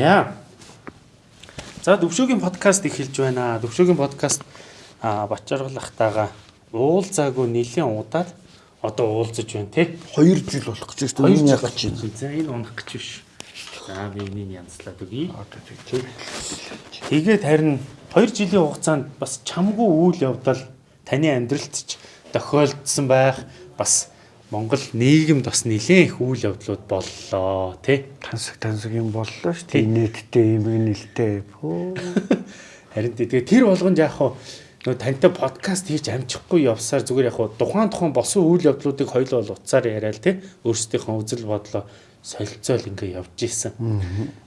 За. За Дөвшөөгийн подкаст эхэлж байна. Дөвшөөгийн подкаст а Бачаргалахтайгаа уулзаагүй нэлийн удаад одоо уулзаж байна тий. 2 жил болох гэж байна. 2 жил гэж байна. За энэ унах гэж биш. За би энийг янзлаад өгье. Одоо тий. Тэгээд харин 2 жилийн хугацаанд бас чамгүй үйл явдал таны амьдралд ч тохиолдсон байх бас Монгол нийгэмд бас нэлээд их үйл явдлууд боллоо тий. Тансаг тансаг юм боллоо шүү дээ. Нийтдээ юм нэлтэй. Харин тэгээ тэр болгонд яг хуу нөө тантай подкаст хийж амжихгүй явсаар зүгээр яг хуу тухайн тухайн болсон үйл явдлуудыг хоёул бол утсаар яриад тий. Өөрсдийнхөө үзэл бодлоо солилцоол ингээ явж исэн.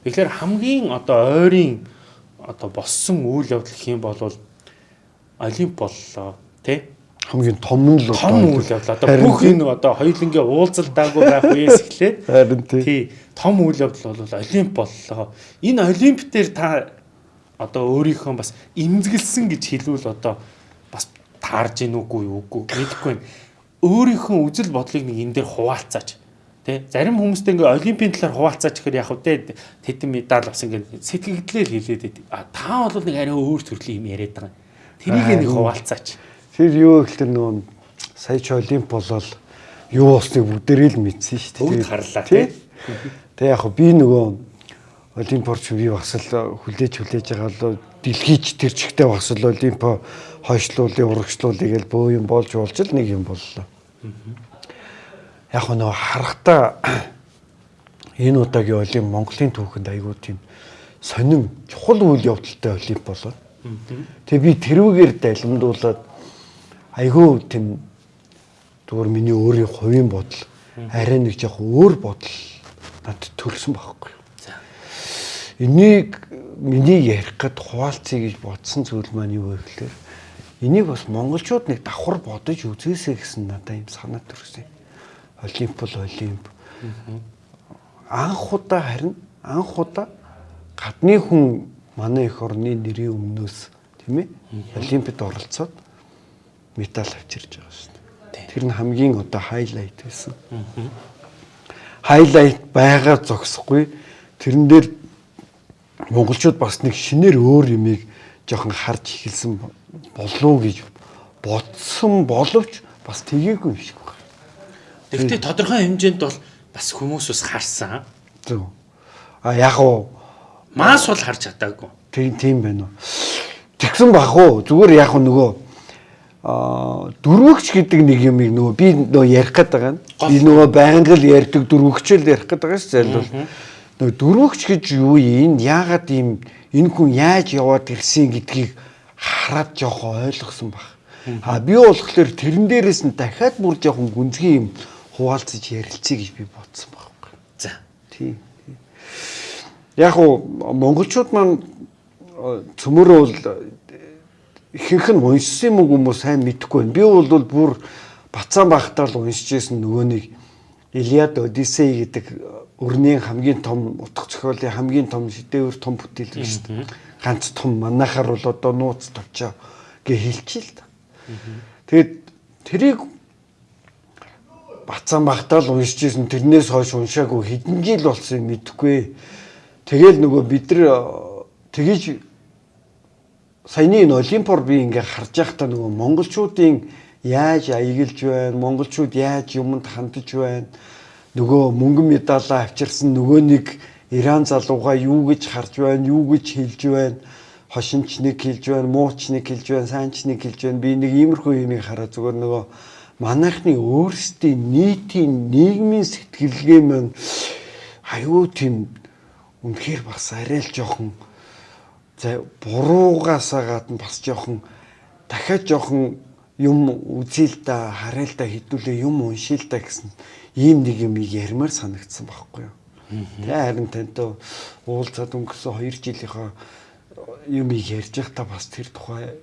Тэгэхээр хамгийн одоо ойрын одоо боссон үйл явдал юм бол олимп боллоо тий хамгийн том нь л том үйл явдал одоо бүх энэ одоо хоёулангийн уулзалтаагүй байх үеэс эхлээд харин тий том үйл явдал бол олимп боллоо. Энэ олимп дээр та одоо өөрийнхөө бас имзгэлсэн гэж хэлвэл одоо бас таарж гин үгүй үгүй мэдэхгүй байна. Өөрийнхөө үзэл бодлыг нэг энэ дээр хуваалцаач. Тэ зарим хүмүүстэй ингээ олимпийн талаар хуваалцаач гэхээр яг үдэ тедэн медаль авсан ингээ сэтгэгдлээр хэлээд. А та бол нэг арай өөр төрлийн юм яриад байгаа. Тэрийг нэг хуваалцаач. Тэр юу гэхэлэр нөгөө сая ч олимп болол юу болсныг бүгдээрээ л мэдсэн шүү дээ. Бүгд харлаа тий. Тэг яг би нөгөө олимпорч би бас л хүлээж хүлээж байгаа л дэлхийч тэр чигтээ бас л олимпо хойшлуулын урагшлуулыг л бөө юм болж болж л нэг юм боллоо. Яг нөгөө харахтаа энэ удаагийн олимп Монголын түүхэнд айгүй тийм сонин чухал үйл явдалтай олимп болоо. Тэгээ би тэрүүгээр далимдуулаад айгүй тийм зүгээр миний өөрийн хувийн бодол арай нэг жоох өөр бодол надад төрсэн байхгүй. За. Энийг миний ярих гэд хуваалцъя гэж бодсон зүйл маань юу вэ гэхээр энийг бас монголчууд нэг давхар бодож үзээсэй гэсэн надад юм санаа төрсөн. Олимп бол олимп. Анх удаа харин анх удаа гадны хүн манай их орны нэрийн өмнөөс тийм ээ олимпиад оролцоод медаль авчирж байгаа шүү дээ. Тэр нь хамгийн одоо хайлайт байсан. Хайлайт байгаа зогсохгүй. Тэрэн дээр монголчууд бас нэг шинээр өөр юмыг жоохон харж эхэлсэн болов гэж бодсон боловч бас тгээгүй юм шиг байна. Тэгвэл тодорхой хэмжээнд бол бас хүмүүс бас харсан. Зөв. А яг уу мас бол харж чадаагүй. Тийм тийм байна уу. Тэгсэн бах уу. Зүгээр яг нөгөө дөрвөгч гэдэг нэг юм нөгөө би нөгөө ярих гээд байгаа нь би нөгөө байнга л ярьдаг дөрвөгчөл ярих гээд байгаа шүү дээ. Нөгөө дөрвөгч гэж юу юм? Яагаад ийм энэ хүн яаж яваад ирсэн гэдгийг хараад жоох ойлгосон баг. А би болохоор тэрэн дээрээс нь дахиад бүр жоохон гүнзгий юм хуваалцаж ярилцъя гэж би бодсон байхгүй. За. Тийм. Яг уу монголчууд маань цөмөрөө бол ихэнх нь уншсан юм уу хүмүүс сайн мэдэхгүй байна. Би бол бүр бацаан багтаа л уншиж байсан нөгөө нэг Илиад Одиссей гэдэг өрнийн хамгийн том утга зохиолын хамгийн том шидэвэр том бүтээл шүү дээ. Ганц том манахаар бол одоо нууц товчоо гэ хэлчихээ л да. Тэгээд тэрийг бацаан багтаа л уншиж байсан тэрнээс хойш уншаагүй хэдэн жил болсон юм мэдэхгүй. Тэгэл нөгөө бид нар тгийж саяны энэ олимпор би ингээ харж байхдаа нөгөө монголчуудын яаж аягэлж байна, монголчууд яаж юмд хандж байна, нөгөө мөнгөн медалаа авчирсан нөгөө нэг Иран залууга юу гэж харж байна, юу гэж хэлж байна, хошинч нэг хэлж байна, мууч нэг хэлж байна, сайнч нэг хэлж байна. Би нэг иймэрхүү юмыг хараа зүгээр нөгөө манайхны өөрсдийн нийтийн нийгмийн сэтгэлгээ маань аюу тийм үнэхээр бас арай л жоохон За буруугаасаа гадна бас жоохон дахиад жоохон юм үзье л да харъя л да хэдүүлээ юм уншия л да гэсэн ийм нэг юм ярмаар санагдсан байхгүй юу. Тэгээ харин тантай уулзаад өнгөрсөн 2 жилийнхаа юм ярьж байхдаа бас тэр тухай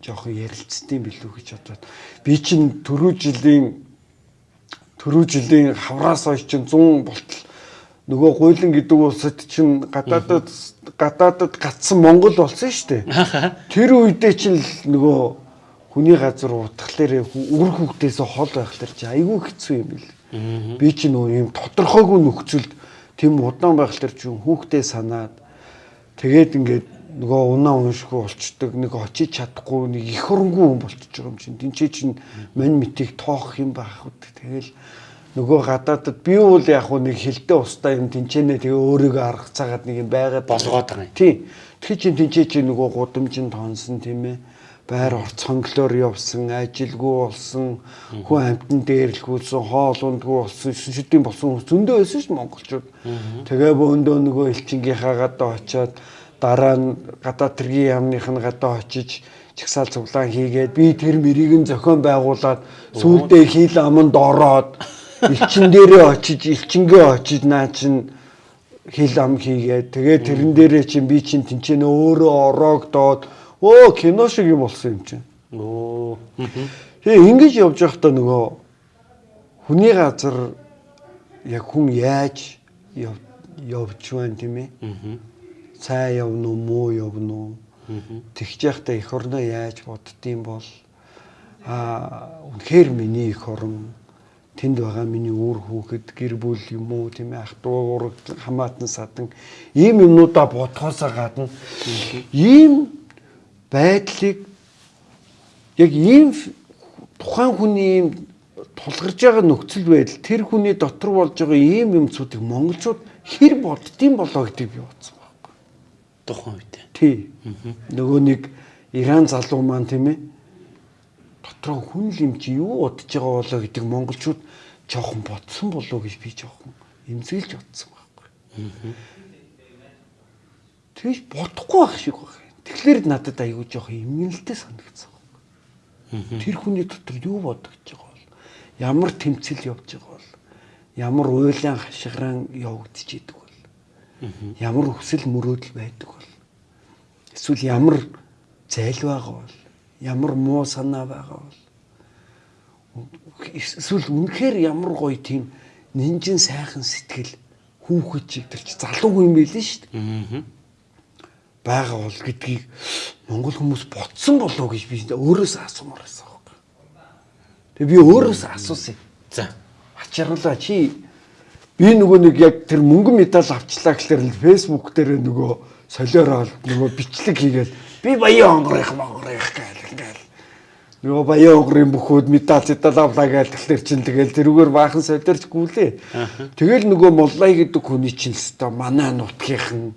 жоохон ярилцсан билүү гэж бодоод. Би чинь түрүү жилийн түрүү жилийн хавраас хойш чинь 100 болтол нөгөө гуйлан гэдэг улсад чинь гадаадад гадаадад гацсан Монгол болсон шүү дээ. Тэр үедээ чинь нөгөө хүний газар утгалаар үр хөвгдөөс хол байхлаар чи айгүй хэцүү юм бил. Би чи нөгөө юм тодорхойгүй нөхцөлд тийм удаан байхлаар чи хүүхдээ санаад Тэгээд ингээд нөгөө унаа уншгүй болчдөг нэг очиж чадахгүй нэг их хөрөнгөө хүн болчихж байгаа юм чинь. Тэнцээ чинь мань митийг тоох юм байх үү? Тэгэл нөгөө гадаадд би бол яг хуу нэг хилтэй устаа юм тэнцэнэ тэгээ өөрийгөө арга цагаад нэг юм байгаад Болгоод байгаа юм. тий. Тэгэхээр чинь тэнцээ чинь нөгөө гудамжинд тонсон тийм ээ. Байр орц хонглоор явсан ажилгүй болсон хүн амтан дээрлэхүүлсэн хоол ундгүй болсон шүдийн болсон зөндөө байсан ш монголчууд. Тэгээ бөөндөө нөгөө элчингийнхаа гадаа очиод дараа нь гадаа тэргийн яамных нь гадаа очиж чагсаал цуглаан хийгээд би тэр мэрийг нь зохион байгуулад сүулдэ хил аманд ороод элчин дээрээ очиж элчингээ очиж наа чин хил ам хийгээд тэгээ тэрэн дээрээ чин би чин тэнцэнэ өөрөө ороогдоод өө кино шиг юм болсон юм чинь. Оо. Тэгээ ингэж явж байхдаа нөгөө хүний газар яг хүн яаж яв явж байна тийм ээ. Цай явна уу, муу явна уу? Тэгж явахдаа эх орноо яаж боддtiin бол аа үнэхээр миний эх орн тэнд байгаа миний үр хүүхэд гэр бүл юм уу тийм ээ ах トゥ ураг хамаатан садан ийм юмнуудаа бодхоосоо гадна ийм байдлыг яг ийм тухайн хүний ийм тулгарч байгаа нөхцөл байдал тэр хүний дотор болж байгаа ийм юмцуудыг монголчууд хэр боддtiin болоо гэдгийг би бодсон байхгүй. Тухайн үед. Тий. Нөгөө нэг Иран залуу маань тийм ээ дотроо хүн л юм чи юу бодож байгаа болоо гэдэг монголчууд жоохон бодсон болоо гэж би жоохон эмзэглэж бодсон байхгүй. Тэгэж бодохгүй байх шиг байна. Тэгэхээр надад аягүй жоохон эмгэнэлтэй санагдсан. Тэр хүний дотор юу бодож байгаа бол ямар тэмцэл явж байгаа бол ямар уйлан хашгиран явагдаж идэг бол ямар хүсэл мөрөөдөл байдаг бол эсвэл ямар зайл байгаа бол ямар муу санаа байгаа бол эсвэл үнэхээр ямар гоё тийм нинжин сайхан сэтгэл хүүхэд чиг тэр чи залуу хүн байлээ шүү дээ Аа. байгаа бол гэдгийг монгол хүмүүс ботсон болоо гэж би өөрөөсөө асуумаар байсан байхгүй. Тэгээ би өөрөөсөө асуусан. За. Ачаарлаа чи би нөгөө нэг яг тэр мөнгөн медаль авчлаа гэхлээр л фэйсбુક дээр нөгөө солиороо нөгөө бичлэг хийгээд би баян гэл ингээл нөгөө баян онгорын бүхүүд медаль зэдал авлаа гээл тэгэхээр чин тэгэл тэрүүгээр баахан солиорч гүйлээ. Тэгэл нөгөө моллай гэдэг хүний чинь өстой манай нутгийнхан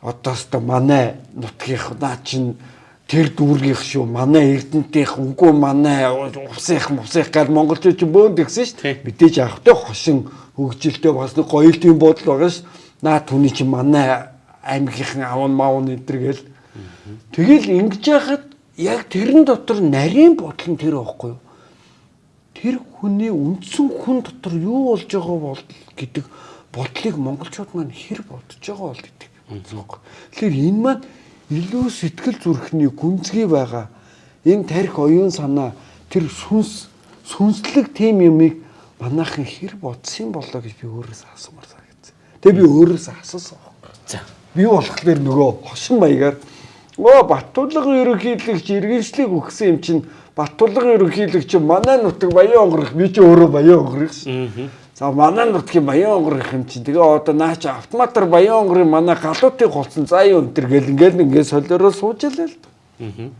одоо өстой манай нутгийнх наа чин тэр дүүргийнх шүү манай эрдэнтийнх үгүй манай усынх мусынх гал монголчууд ч бөөнд гисэн шүү. Мэдээж авахтай хошин хөгжилтэй бас нэг гоёлтын бодол байгаа ш наа түүний чи манай аймгийнхан аван маун энэ гэл. Тэгэл ингэж яхад яг тэрэн дотор нарийн бодол нь тэр байхгүй юу тэр хүний үндсэн хүн дотор юу болж байгаа бол гэдэг бодлыг монголчууд маань хэр бодож байгаа бол гэдэг. Тэгэхээр энэ маань илүү сэтгэл зүрхний гүнзгий байгаа энэ тарих оюун санаа тэр сүнс сүнслэг тим юмыг манайхан хэр бодсон болоо гэж би өөрөөсөө асуумар санагдсан. Тэгээ би өөрөөсөө асуусан. За. Би болохоор нөгөө хошин маягаар оо Баттулгын ерөнхийлөгч иргэншлиг өгсөн юм чинь Баттулгын ерөнхийлөгч манай нутаг баян онгорох би ч өөрөө баян онгорох ш. Аа. За манай нутгийн баян онгорох юм чинь тэгээ одоо наа чи автоматар баян онгорын манай галуутыг голцсон заа юу энэ төр гэл ингээл ингээд солиороо сууж ялаа л. Аа.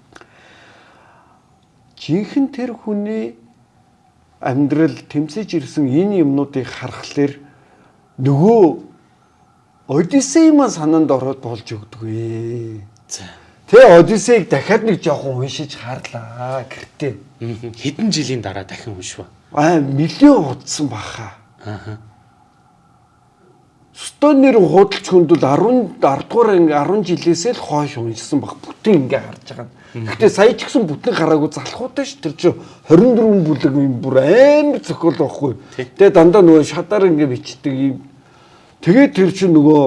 Жинхэнэ тэр хүний амьдрал тэмцэж ирсэн энэ юмнуудыг харахаар нөгөө Одиссей маань санаанд ороод болж өгдөггүй. За. Тэ Одиссейг дахиад нэг жоохон уншиж харлаа гэртээ. Хэдэн жилийн дараа дахин уншваа. Аа миллион удсан баха. Аа. Стонер худалч хүнд бол 10 10 дугаар анги 10 жилээсээ л хойш уншсан баг бүтэн ингээ харж байгаа. Гэхдээ сая ч гэсэн бүтэн хараагүй залхуутай ш тэр чи 24 бүлэг юм бүр амар зохиол байхгүй. Тэгээ дандаа нөгөө шатаар ингээ бичдэг юм. Тэгээ тэр чи нөгөө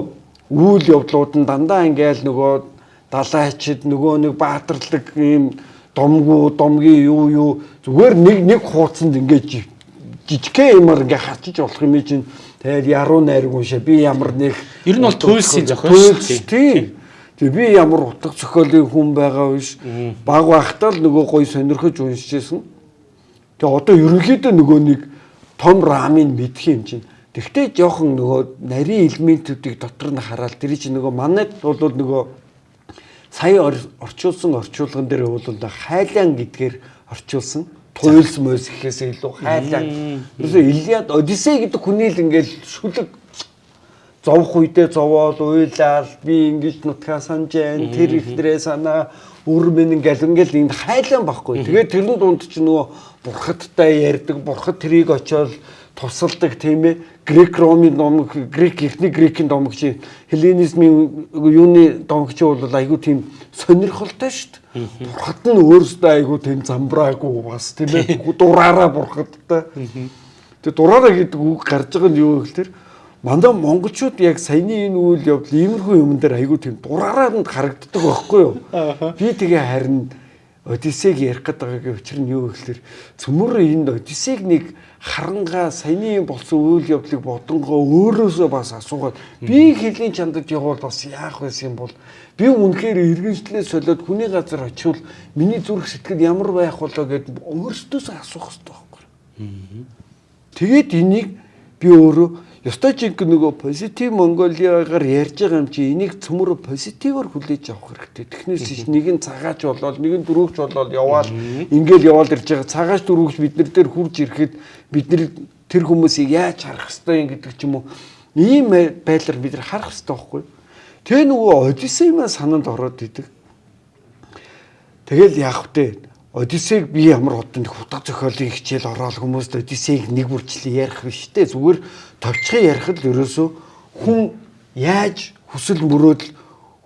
үйл явдлууд нь дандаа ингээл нөгөө далайчид нөгөө нэг баатарлаг ийм домгуу домгийн юу юу зүгээр нэг нэг хуудсанд ингээд жижигхэн юмар ингээ хачиж болох юм чинь тэгэл яруу найраг уншаа би ямар нэг Ер нь бол туйлсын зохиол шүү дээ. Тэгээ би ямар утга зохиолын хүн байгаа биш. Баг байхдаа л нөгөө гой сонирхож уншижсэн. Тэгээ одоо ерөнхийдөө нөгөө нэг том рамыг мэдх юм чинь. Тэгвэл жоохон нөгөө нарийн элементүүдийг дотор нь хараад тэр чинь нөгөө манайд бол нөгөө сая орчуулсан орчуулган дээр бол хайлаан гэдгээр орчуулсан. Туйлс мөс гэхээс илүү хайлаан. Ерөөсөө Илиад Одиссей гэдэг хүний л ингээл шүлэг зовх үедээ зовоол уйлал би ингэж нутгаа санжээ тэр ихнэрээ санаа үр минь ингээл ингээл энд хайлаан байхгүй. Тэгээд тэрэн дунд чи нөгөө бурхадтай ярьдаг бурхад тэрийг очиод тусалдаг тийм ээ грек ромын номог грек эхний грекийн домог чи хелленизмын юуны домог чи бол айгүй тийм сонирхолтой шүү дээ. Бурхад нь өөрөөсөө айгүй тийм замбраагүй бас тийм ээ дураараа бурхадтай. Тэгээ дураараа гэдэг үг гарч байгаа нь юу гэхээр Мандаа монголчууд яг саяны энэ үйл явдал иймэрхүү юм дээр айгүй тийм дураараа харагддаг байхгүй юу? Би тэгээ харин Одиссег ярих гээд байгаагийн учир нь юу гэхээр цөмөр энд Одиссег нэг харангаа саяны болсон үйл явдлыг бодонгоо өөрөөсөө бас асуугаад би хэлийн чандад явбал бас яах байсан юм бол би үнэхээр иргэншлээ солиод хүний газар очивол миний зүрх сэтгэл ямар байх болоо гэд өөрсдөөсөө асуух хэрэгтэй байхгүй. Тэгээд энийг би өөрөө Ёстой жинхэнэ нөгөө позитив Монголиагаар ярьж байгаа юм чи энийг цөмөр позитивор хүлээж авах хэрэгтэй. Технээс нэг нь цагаач болоод нэг нь дөрөвч болоод яваал ингээл яваал ирж байгаа. Цагаач дөрөвч бид нар дээр хурж ирэхэд бид нар тэр хүмүүсийг яаж харах хэвтэй юм гэдэг ч юм уу. Ийм байдлаар бид нар харах хэвтэй байхгүй. Тэгээ нөгөө Одиссеймаа санаанд ороод идэг. Тэгэл яах вэ? Одиссег би ямар хутанд хутга зохиолын хичээл ороод хүмүүст Одиссег нэг бүрчлээ ярих биш те. Зүгээр товчхон ярих л ерөөсөө хүн яаж хүсэл мөрөөдөл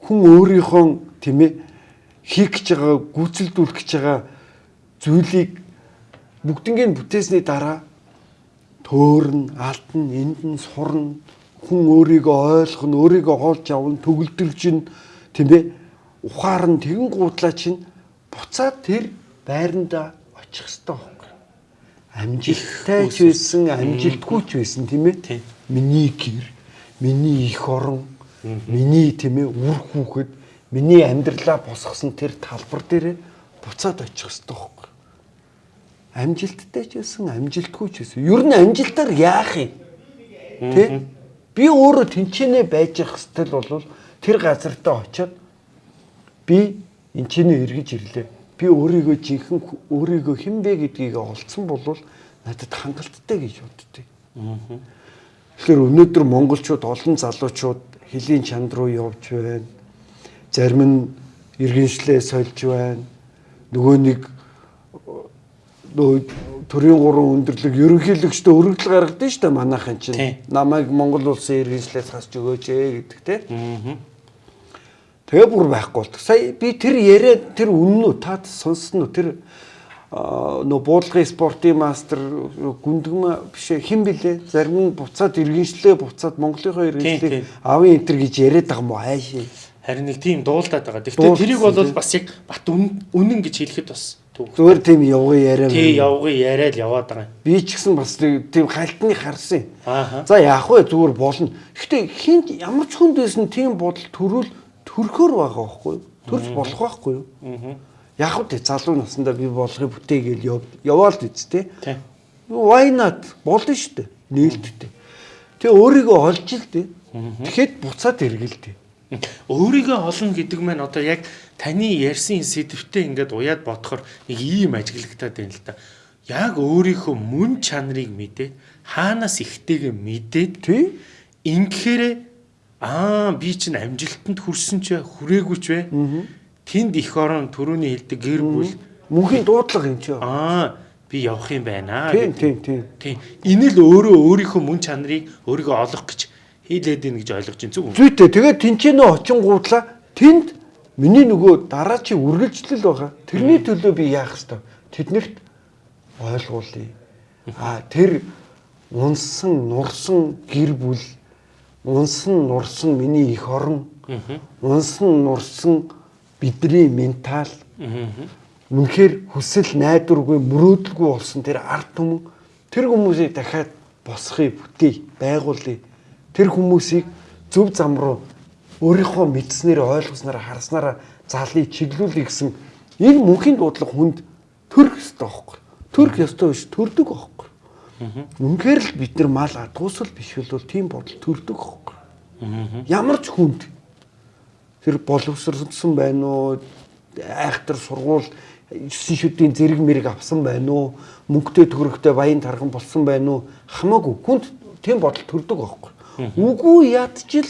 хүн өөрийнхөө тийм ээ хийх гэж байгаа гүйцэлдүүлэх гэж байгаа зүйлийг бүгднийг бүтээсний дараа төөрн, алтан, энд нь сурна, хүн өөрийгөө ойлгох нь, өөрийгөө олж авна, төгөлдрж нь тийм ээ ухаар нь тэгэн гуудлаа чинь буцаад тэр байранда очих хэрэгтэй байхгүй. Амжилттай ч байсан, амжилтгүй ч байсан тийм ээ. Миний гэр, миний их орон, миний тийм ээ үр хүүхэд, миний амьдралаа босгосон тэр талбар дээр буцаад очих хэрэгтэй байхгүй. Амжилттай ч байсан, амжилтгүй ч байсан. Ер нь амжилтаар яах юм? Тэ? Би өөрөө тэнцэнэ байж явах хэвэл бол тэр газартаа очиод би энчнээ эргэж ирлээ би өөрийгөө жинхэнэ өөрийгөө хэн бэ гэдгийг олцсон бол надад хангалттай гэж боддөг. Тэгэхээр өнөөдөр монголчууд олон залуучууд хөлийн чанд руу явж байна. Зарим нь иргэншлээ сольж байна. Нөгөө нэг төрийн гурван өндөрлөг ерөнхийлөгчдөө өргөдөл гаргадаг шүү дээ манайхан чинь. Намайг Монгол улсын иргэншлээс хасч өгөөч ээ гэдэг тийм. Тэгээ бүр байхгүй болдог. Сая би тэр яриа тэр үнэн үү? Та сонссон уу тэр нөө буудлагын спортын мастер гүндгмэ биш хэн блэ зарим нь буцаад иргэншлээ буцаад Монголынхоо иргэншлийг авын энтер гэж яриад байгаа юм уу хайшээ харин нэг тийм дуулаад байгаа. Гэхдээ тэрийг бол бас яг бат үнэн гэж хэлэхэд бас зүгээр тийм явгын яриа тий явгын яриа л яваад байгаа. Би ч гэсэн бас тийм хальтны харсан. За яах вэ? Зүгээр болно. Гэхдээ хин ямар ч хүнд байсан тийм бодол төрүүл төрөхөр байгаа байхгүй юу? Төрж болох байхгүй юу? Яг үү залуу наснда би болгыг бүтээгээл яваал л үсттэй. Why not? Болно шүү дээ. Нээлттэй. Тэгээ өөрийгөө олж ил дээ. Тэгэхэд буцаад эргэлдээ. Өөрийгөө олно гэдэг маань одоо яг таны ярьсан сэдвтэ ингээд уяад бодохоор нэг ийм ажиглагтаад байна л да. Яг өөрийнхөө мөн чанарыг мэдээ хаанаас ихтэйгээ мэдээд ингэхээр аа би чинь амжилтанд хүрсэн ч хүрээгүй ч вэ. Тэнд их орон төрөний хэлдэг гэр бүл мөнхийн дуудлага юм чи. Аа би явах юм байна. Тийм тийм тийм. Тийм. Энэ л өөрөө өөрийнхөө мөн чанарыг өөрийгөө олох гэж хийлээд ийн гэж ойлгож байна зүг. Зүйтэй. Тэгээд тэнцэнэ очингуудлаа тэнд миний нөгөө дараачийн үргэлжлэл байгаа. Тэрний төлөө би яах ёстой? Тэднэрт ойлгуулъя. Аа тэр унсан, нурсан гэр бүл унсан нурсан миний их орон унсан нурсан бидний ментал. Үнэхээр хүсэл найдваргүй мөрөөдөлгүй болсон тэр ард түмэн тэр хүмүүсийг дахиад босхыг бүтээе байгуулъя. Тэр хүмүүсийг зөв зам руу өөрийнхөө мэдснээр ойлгосноор харснараа залыг чиглүүлэх гэсэн энэ мөнхийн дуудлага хүнд төрөх ёстой байхгүй. Төрөх ёстой биш төрдөг байхгүй Үнэхээр л бид нар мал адгуусал биш бол тийм бодол төрдөг хөхгүй. Ямар ч хүнд тэр боловсрсон байна уу? Айхтар сургууль 9 шүдийн зэрэг мэрэг авсан байна уу? Мөнгөтэй төгрөгтэй баян тархан болсон байна уу? Хамаагүй хүнд тийм бодол төрдөг байхгүй. Үгүй ядчил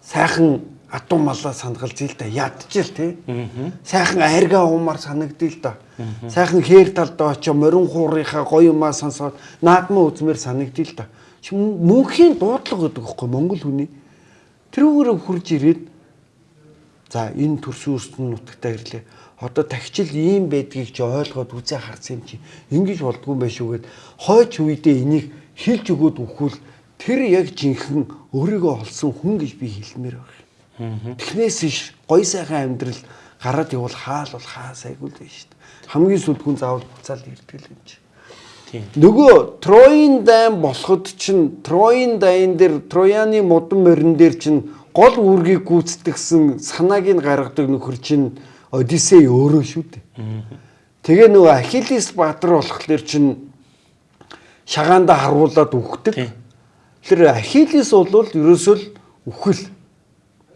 сайхан адуу малаа сандгалж ил да ядчил тий. Сайхан арга уумаар санагдил да. Сайхан хээр талдаа очоо морин хуурынхаа гоё юмаа сонсоод наадмаа үзмээр санагдил да. Мөнхийн дуудлага гэдэг байхгүй Монгол хүний. Тэрүүгээр хурж ирээд за энэ төрсөн өрстөн нутагтаа ирлээ. Одоо тагчил ийм байдгийг ч ойлгоод үзээ харсан юм чи. Ингиж болдгүй юм байна шүүгээд хойч үедээ энийг хилж өгөөд үхвэл тэр яг жинхэнэ өөрийгөө олсон хүн гэж би хэлмээр байна. Тэгнээс иш гой сайхан амьдрал гараад явал хаал бол хаа сайгүй л байна шүү дээ. Хамгийн сүд хүн заавал буцаал ирдэг юм чи. Нөгөө Троийн дайн болоход чинь Троийн дайн дээр Трояны модон морин дээр чинь гол үүргийг гүйцэтгэсэн санааг нь гаргадаг нөхөр чинь Одиссей өөрөө шүү дээ. Тэгээ нөгөө Ахиллес баатар болохоор чинь шагаанда харуулад үхдэг. Тэр Ахиллес бол ерөөсөө л үхэл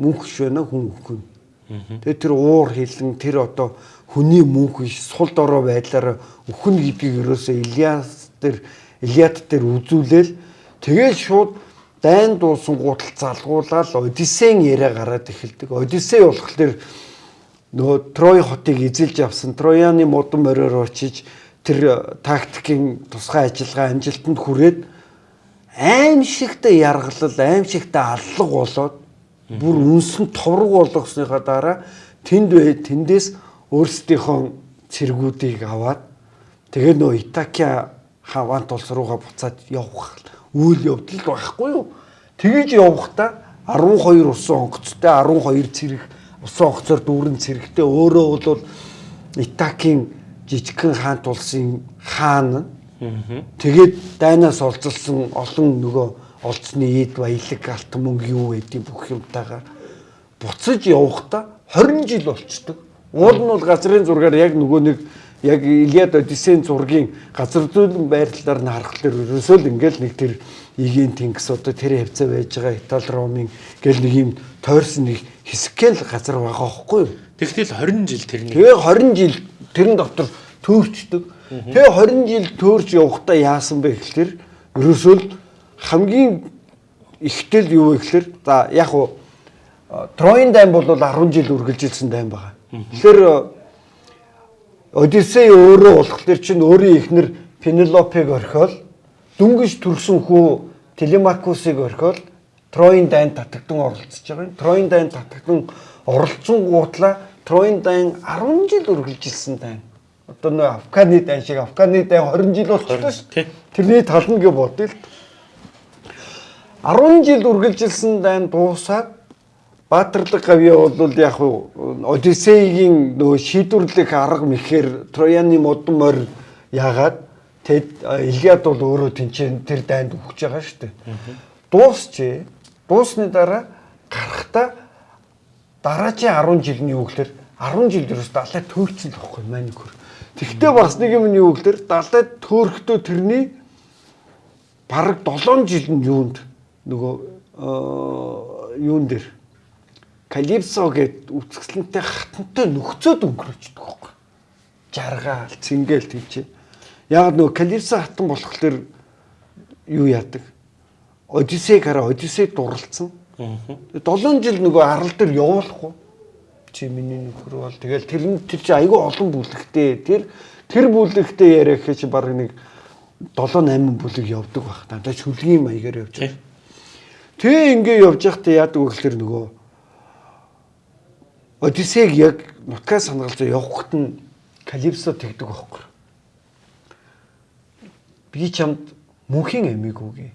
мөнх ш байна хүн үхэн. Тэгээ тэр уур хилэн тэр одоо хүний мөнх биш сул дорой байдлаараа үхэн гэдгийг ерөөсөө Илиас дээр Илиад дээр үзүүлээл тэгээд шууд дайн дуусан гутал залгуулаад Одиссейн яриа гараад эхэлдэг. Одиссей болохоор нөгөө Трой хотыг эзэлж авсан Трояны модон мориор очиж тэр тактикийн тусгай ажиллагаа амжилтанд хүрээд аим шигтэй яргалал, аим шигтэй аллаг болоод бүр үнсэн товрог болгосныхаа дараа тэнд бай тэндээс өөрсдийнхөө цэргүүдийг аваад тэгээ нөө Итакия хаваант улс руугаа буцаад явах үйл явдал байхгүй юу? Тэгэж явахдаа 12 усан онгоцтой 12 цэрэг усан онгоцоор дүүрэн цэрэгтэй өөрөө бол Итакийн жижигхэн хаант улсын хаан тэгээд дайнаас олзолсон олон нөгөө олцны ийд баялаг алт мөнгө юу гэдэг бүх юмтайгаа буцаж явахдаа 20 жил болчдөг. Уул нь бол газрын зургаар яг нөгөө нэг яг Илиад Одиссейн зургийн газар зүйн байрлалаар нь харахад ерөөсөө л ингээл нэг тэр игийн тэнгис одоо тэр хавцаа байж байгаа Итали Ромын гэл нэг юм тойрсон нэг хэсгэл газар байгаа хөөхгүй? Тэгтэл 20 жил тэрний. Тэгээ 20 жил тэрэн дотор төөрчдөг. Тэгээ 20 жил төөрч явахдаа яасан бэ гэхэлэр ерөөсөө л хамгийн ихтэл юу вэ гэхэлэр за яг уу Троийн дайм бол 10 жил үргэлжилсэн дайм байгаа. Тэгэхээр Одиссей өөрөө болохоор чинь өөрийн эхнэр Пенелопег орхиол дүнгиж төрсөн хүү Телемакусыг орхиол Троийн дайнд татагдан оролцож байгаа юм. Троийн дайнд татагдан оролцсон гутлаа Троийн дайн 10 жил үргэлжилсэн дайн. Одоо нөө Афганы дайн шиг Афганы дайн 20 жил болчихлоо шүү. Тэрний тал нь гэ бодъё л. 10 жил үргэлжилсэн дайн дуусаад Баатарлаг гавья бол яг Одиссегийн нөгөө шийдвэрлэх арга мэхээр Трояны модон морь яагаад тэд Илиад бол өөрөө тэнцэн тэр дайнд өгч байгаа шүү дээ. Дуусчээ. Дуусны дараа гарахта дараагийн 10 жилийн юу гэхээр 10 жил дээрс далай төөрцөн л бохгүй маань хөр. Тэгтээ бас нэг юм нь юу гэхээр далай төөрөхдөө тэрний бараг 7 жил нь юунд нөгөө юун дээр Калипсо гэд үсгсэлэнтэй хатантай нөхцөөд өнгөрөөждөг байхгүй. Жаргаал, цингээл тийч. Яг нөгөө Калипсо хатан болохоор юу яадаг? Одиссей хараа Одиссей дурлцсан. 7 жил нөгөө арал дээр явуулахгүй. Чи миний нөхөр бол тэгэл тэр нь тэр чи айгүй олон бүлэгтэй. Тэр тэр бүлэгтэй яриа гэхээ чи баг нэг 7 8 бүлэг явдаг байх. Дандаа шүлгийн маягаар явж байгаа. Тэгээ ингээ явж байхдаа яадаг вэ гэхээр нөгөө Одиссег яг нутгаа сангалж явахт нь Калипсо тэгдэг байхгүй. Би чамд мөнхийн амиг үгүй.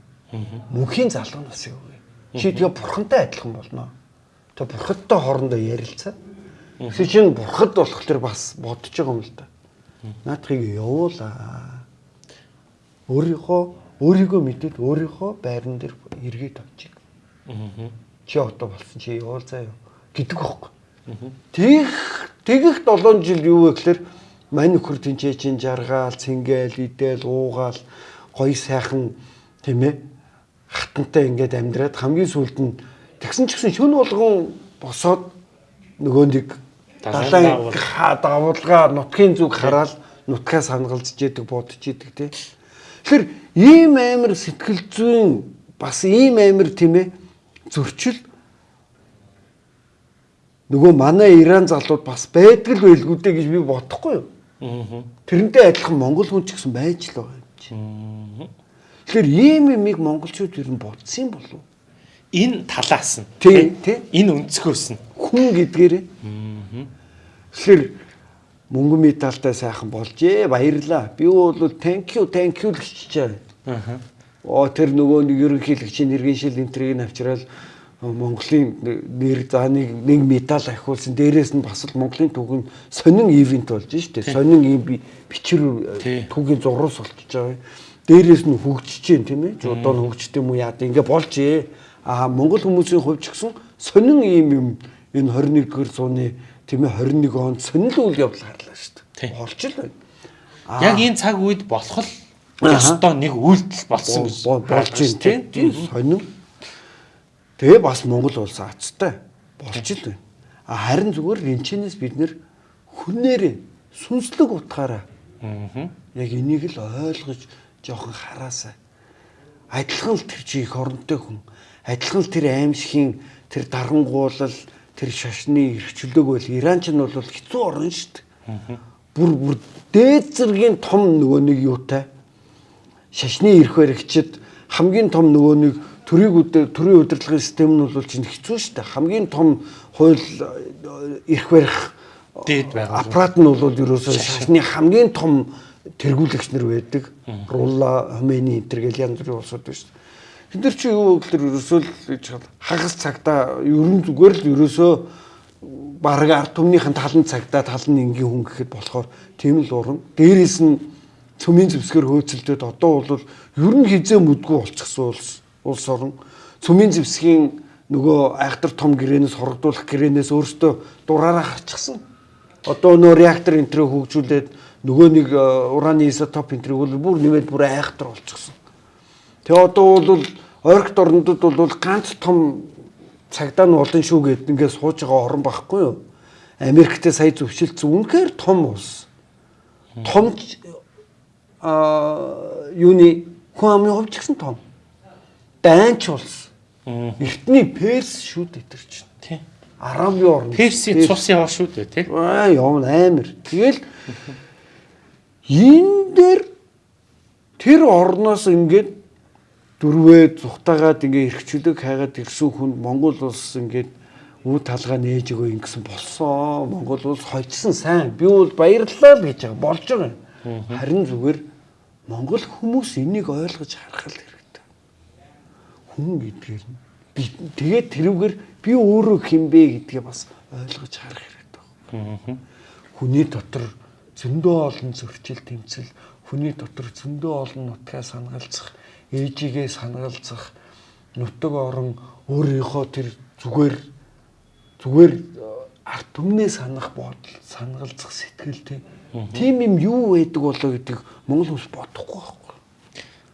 Мөнхийн залуу насыг үгүй. Чи тэгээ бурхантай адилхан болно. Тэгээ бурхадтай хоорондоо ярилцаа. Тэгсэн чинь бурхад болох төр бас бодож байгаа юм л да. Наадхыг явуулаа. Өөрийнхөө өөрийгөө мэдээд өөрийнхөө байран дээр эргээд авчих. Чи одоо болсон чи явуул заяа гэдэг байхгүй. Тэгэх тэгэх 7 жил юу вэ гэхээр мань нөхөр тэнцээ чин жаргаал, цингээл, идэл, уугаал, гоё сайхан тийм ээ хатантай ингээд амьдраад хамгийн сүүлд нь тэгсэн ч гэсэн шүн болгон босоод нөгөө нэг далайн давуулга нутгийн зүг хараад нутгаа сангалж идэг бодож идэг тий. Тэгэхээр ийм амир сэтгэл зүйн бас ийм амир тийм ээ зөрчил нөгөө манай Иран залууд бас байдаг л байлгүй дээ гэж би бодохгүй юу. Тэрнтэй адилхан монгол хүн ч гэсэн байж л байгаа юм чи. Тэгэхээр ийм юмыг монголчууд ер нь бодсон юм болов уу? Энэ талаас нь тий, тий. Энэ өнцгөөс нь хүн гэдгээрээ. Тэгэхээр мөнгө медальтай сайхан болжээ. Баярлаа. Би бол thank you, thank you л хичээе. Аа. Оо тэр нөгөө нэг ерөнхийлөгчийн иргэншил энтрийг авчраад Монголын нэр за нэг медаль ахиулсан. Дээрээс нь бас л Монголын түүхэн сонин ивент болж штэ. Сонин ийм бичвэр түүхийн зурус болчихж байгаа. Дээрээс нь хөгжиж जैन тийм ээ. Одоо нь хөгждөг юм уу яа ингээ болж ээ. Аа Монгол хүмүүсийн хувьд ч гэсэн сонин ийм юм энэ 21-р зууны тийм ээ 21 онд сонин үйл явдал гарлаа штэ. Болж л байна. Яг энэ цаг үед болох л ёстой нэг үйлдэл болсон гэж болж байна тийм. Сонин Тэгээ бас Монгол улс ацтай болж л байна. А харин зүгээр энэчнээс бид нэр хүнээрээ сүнслэг утгаараа яг энийг л ойлгож жоохон хараасаа. Адилхан л тэр чи их оронтой хүн. Адилхан л тэр аимшигын тэр дарангуулал тэр шашны эрхчлөөг бол Иран ч нь бол хэцүү орн шүү дээ. Бүр бүр дээд зэргийн том нөгөө нэг юутай шашны эрх баригчид хамгийн том нөгөө нэг төрийг төрийн удирдлагын систем нь бол чинь хэцүү шүү дээ. Хамгийн том хууль эрх барих дээд байгаа. Аппарат нь бол ерөөсөө шашны хамгийн том тэргүүлэгч нар байдаг. Рулла, Хомейни энэ гэл янз бүрийн улсууд байна шүү дээ. Тэд нар чи юу гэхээр ерөөсөө л хагас цагта ерөн зүгээр л ерөөсөө бараг ард түмнийхэн талан цагта талан энгийн хүн гэхэд болохоор тийм л уран. Дээрээс нь цөмийн зэвсгэр хөөцөлдөд одоо бол ер нь хизээ мүдгүй болчихсон улс улс орон цөмийн зэвсгийн нөгөө айхтар том гэрээнээс хорогдуулах гэрээнээс өөртөө дураараа харчихсан. Одоо нөө реактор энтрээ хөгжүүлээд нөгөө нэг э, ураны изотоп энтрийг бол бүр нэмээд бүр айхтар болчихсон. Тэгээ одоо бол ойрогт орнодод бол ганц том цагдаа нь олон шүү гэд ингээд сууж байгаа орон байхгүй юу? Америктэй сая зөвшөлдсөн үнэхээр том улс. Том а юуны хүн амын хувьд ч гэсэн том дайнч улс. Эртний Перс шүү дээ тэр чинь. Тий. Арабын орн. Персийн цус яваа шүү дээ тий. Аа юм амар. Тэгэл энэ дээр тэр орноос ингээд дөрвөө зүхтагаад ингээ эрхчлөг хайгаад ирсэн хүн Монгол улс ингээд үе талгаа нээж өгөө ингэсэн болсон. Монгол улс хойцсон сайн. Би бол баярлалаа л гэж байгаа. Болж байгаа. Харин зүгээр Монгол хүмүүс энийг ойлгож харах л хүн гэдгээр нь би тэгээд тэрүүгээр би өөрөө хинбэ гэдгээ бас ойлгож харах хэрэгтэй байна. Хүний дотор зөндөө олон зөрчил тэмцэл, хүний дотор зөндөө олон нутгаа санагалцах, ээжигээ санагалцах, нутаг орон өөрийнхөө тэр зүгээр зүгээр арт түмнээ санах бодол, санагалцах сэтгэл тийм юм юу байдаг болоо гэдэг Монгол хүмүүс бодохгүй байна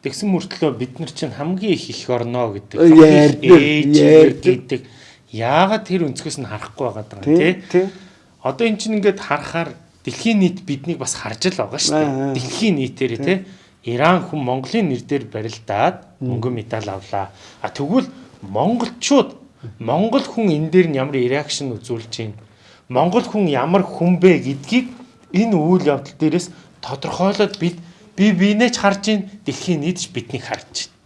Тэгсэн мөртлөө бид нар чинь хамгийн их их орно гэдэг. Ээж гэдэг. Яагаад тэр өнцгөөс нь харахгүй байгаа даа тий? Одоо эн чинь ингээд харахаар дэлхийн нийт биднийг бас харж л байгаа шүү дээ. Дэлхийн нийтээр тий? Иран хүн Монголын нэр дээр барилдаад мөнгө медаль авлаа. А тэгвэл монголчууд монгол хүн энэ дээр нь ямар реакшн үзүүлж байна? Монгол хүн ямар хүн бэ гэдгийг энэ үйл явдал дээрээс тодорхойлоод бид би бинээч харж ийн дэлхийн нийтж биднийг харж байна.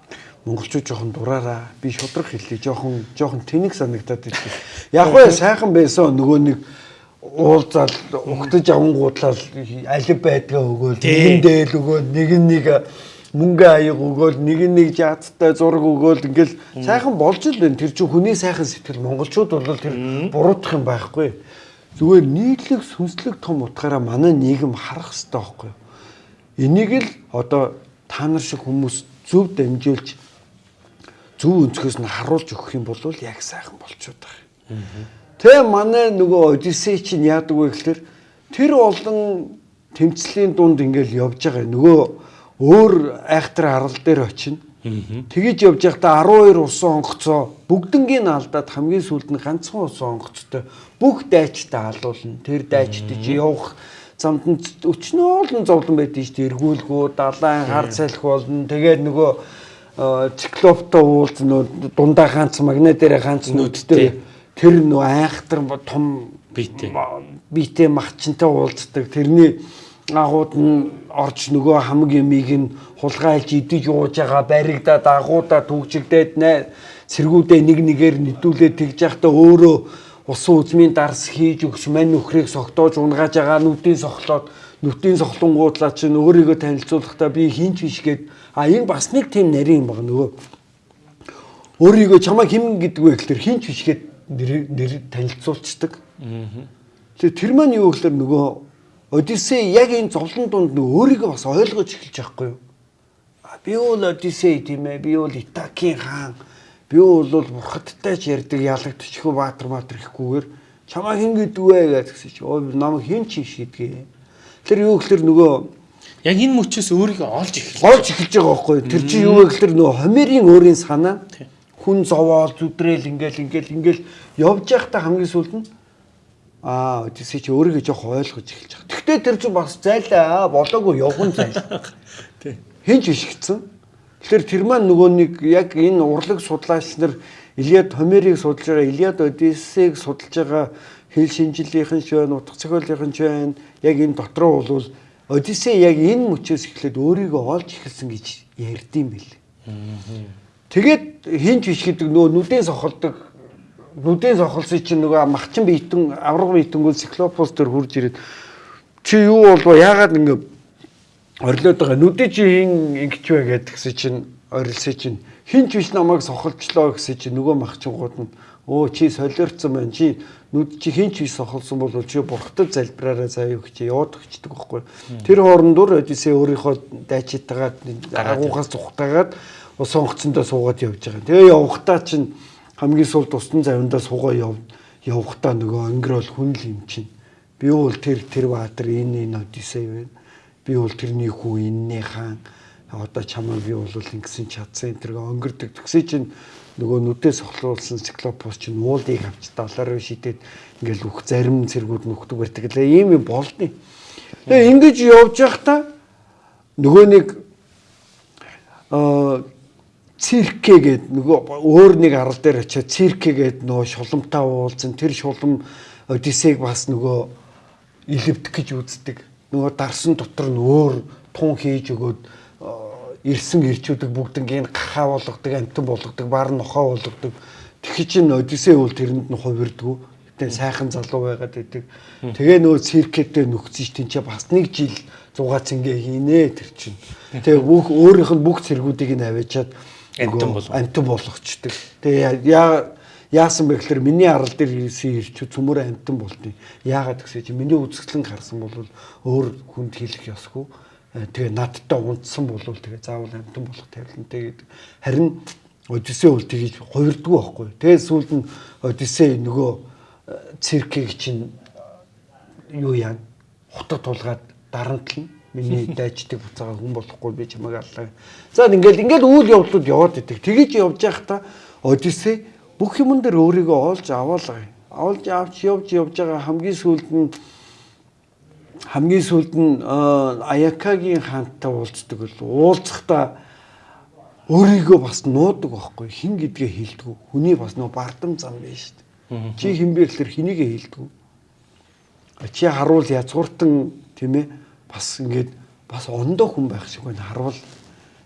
Монголчууд жоохон дураараа би шудраг хэллээ жоохон жоохон тэнэг санагдаад идэв. Яг бай сайхан байсан нөгөө нэг уулзаал угтаж авангуудлал алив байдгаа өгөөл нэгэндээ л өгөөл нэг нэг мөнгө аяг өгөөл нэг нэг жаацтай зураг өгөөл ингээл сайхан болж л байна. Тэр чинь хүний сайхан сэтгэл монголчууд бол тэр буруутах юм байхгүй. Зүгээр нийтлэг сүнслэг том утгаараа манай нийгэм харах хэрэгтэй байхгүй юу? Энийг л одоо та нар шиг хүмүүс зөв дамжуулж зөв өнцгөөс нь харуулж өгөх юм бол яг сайхан болчиход байгаа. Тэ манай нөгөө Одиссей чинь яадаг вэ гэхээр тэр олон тэмцлийн дунд ингээл явж байгаа. Нөгөө өөр айхтар арал дээр очино. Тэгэж явж байхдаа 12 усан онгоцоо бүгднгийн алдаад хамгийн сүүлд нь ганцхан усан онгоцтой бүх дайчтай алуулна. Тэр дайчтай чи явах замд нь өчнөөлн зовлон байдаг шүү дээ. Эргүүлгүү, далайн хар салхи болно. Тэгээд нөгөө циклоптой уулз нөө дундаа ганц магнит дээр ганц нүдтэй тэр нөө айхтар том биетэй биетэй махчинтай уулздаг. Тэрний агууд нь орж нөгөө хамаг юмыг нь хулгайлж идэж ууж байгаа баригдаа дагуудаа түгжигдээд сэргүүдээ нэг нэгээр нэдүүлээд тэгж явахдаа өөрөө усан үзмийн дарс хийж өгч мань нөхрийг согтоож унгааж байгаа нүдийн сохлоод нүдийн сохлонгуудлаа чинь өөрийгөө танилцуулахдаа би хинч биш гээд а энэ бас нэг тийм нарийн юм байна нөгөө өөрийгөө чамаа хэн гэдэг вэ гэхэлэр хинч биш гээд нэр танилцуулцдаг. Тэгэхээр тэр маань юу гэхэлэр нөгөө Одиссей яг энэ зовлон дунд нөгөө өөрийгөө бас ойлгож эхэлж байхгүй юу? Би бол Одиссей тийм ээ. Би бол Итакийн хаан. Би бол бурхадтай ч ярддаг ялагдчихгүй баатар маатар ихгүйгээр чамаа хэн гэдэг вэ гэсэн чи өө намайг хэн чи шийдгээ. Тэр юу гэхэлэр нөгөө яг энэ мөчөөс өөрийгөө олж эхэлж олж эхэлж байгаа байхгүй? Тэр чи юу вэ гэхэлэр нөгөө хомерийн өөрийн санаа хүн зовоол зүдрээл ингээл ингээл ингээл явж байхдаа хамгийн сүүлд нь Аа, Одиссей чи өөрийгөө жоох ойлгож эхэлж байгаа. Тэгтээ тэр чинь бас зайлаа болоогүй явган зайл. Тий. Хинч биш гэсэн. Тэгэхээр тэр маань нөгөө нэг яг энэ урлаг судлаач нар Илиад Хомерийг судалж байгаа, Илиад Одиссейг судалж байгаа хэл шинжлэлийнхэн ч байна, утга зохиолынхэн ч байна. Яг энэ дотроо бол Одиссей яг энэ мөчөөс эхлээд өөрийгөө олж эхэлсэн гэж ярьдсан бэл. Тэгээд хинч биш гэдэг нөгөө нүдэн сохолдог нүдэн сохолсон чинь нөгөө махчин биетэн авраг биетэнгүүл циклопус төр хурж ирээд чи юу болов яагаад ингэ орилоод байгаа нүдэн чи хин ингэч вэ гэдгсэн чинь орилсэй чинь хинч биш намайг сохолчлоо гэсэн чинь нөгөө махчингууд нь өө чи солиорцсон байна чи нүд чи хинч биш сохолсон бол чи бурхтад залбираараа заяа өгч яваад өгчдөг байхгүй тэр хоорондор одисээ өөрийнхөө дайчитагаад агуугаас зүхтагаад ус онгоцондоо суугаад явж байгаа. Тэгээ явахтаа чинь хамгийн сул тусдан завиндаа суугаа яв явахдаа нөгөө өнгөрөөл хүн л юм чинь. Би бол тэр тэр баатар энэ энэ одисей байна. Би бол тэрний хүү энэний хаан. Одоо чамаа би бол ингэсэн чадсан тэргээ өнгөрдөг. Тэгсээ чинь нөгөө нүдээс сохлуулсан циклопос чинь уулыг авч доллараар шидэд ингээл үх зарим цэргүүд нөхдөг бэрдэг лээ. Ийм юм болдیں۔ Тэгээ ингэж явж байхдаа нөгөө нэг аа циркэ гээд нөгөө өөр нэг арал дээр очиад циркэ гээд нөгөө шуламтаа уулзсан тэр шулам Одиссег бас нөгөө илэвдэх гэж үздэг. Нөгөө дарсан дотор нь өөр тун хийж өгөөд ирсэн ирчүүдэг бүгднийг гахаа болгодог, амтан болгодог, бар нохоо болгодог. Тэгэхий чин Одиссей бол тэрэнд нь хувирдгүү. Гэтэ сайхан залуу байгаад байдаг. Тэгээ нөгөө циркэтэй нөхцөж тэнцээ бас нэг жил зугаа цэнгээ хийнэ тэр чинь. Тэгээ бүх өөрийнх нь бүх цэргүүдийг нь аваачаад амтан бол амтан болгочдөг. Тэгээ яа яасан бэ гэхээр миний арал дээр ирсэн ирчүүд цөмөр амтан болдیں۔ Яагаад гэсэ чи миний үзэсгэлэн харсан бол өөр хүнд хийх ёсгүй. Э, тэгээ надтай унтсан бол тэгээ заавал амтан болох тавилантай гэдэг. Харин Одиссей бол тгийж хувирдгүй байхгүй. Тэгээ сүүлд нь Одиссей нөгөө э, циркийг чинь юу яа хутад тулгаад дарамтлна Миний дайчдыг буцаага хүн болохгүй би чамайг аллаа. За ингээл ингээл үйл явдлууд яваад идэг. Тэгэж явж байхдаа Одиссей бүх юмн дээр өөрийгөө олж аваалаа. Олж авч явж явж байгаа хамгийн сүүлд нь хамгийн сүүлд нь Аякагийн хаантай уулздаг бол уулзахдаа өөрийгөө бас нуудаг байхгүй хин гэдгээ хэлдэг. Хүний бас нөө бардам зам биш шүү дээ. Чи хин бэ гэхэлэр хинийгээ хэлдэг. Чи харуул язгууртан тийм ээ бас ингээд бас ондоо хүн байх шиг байна харвал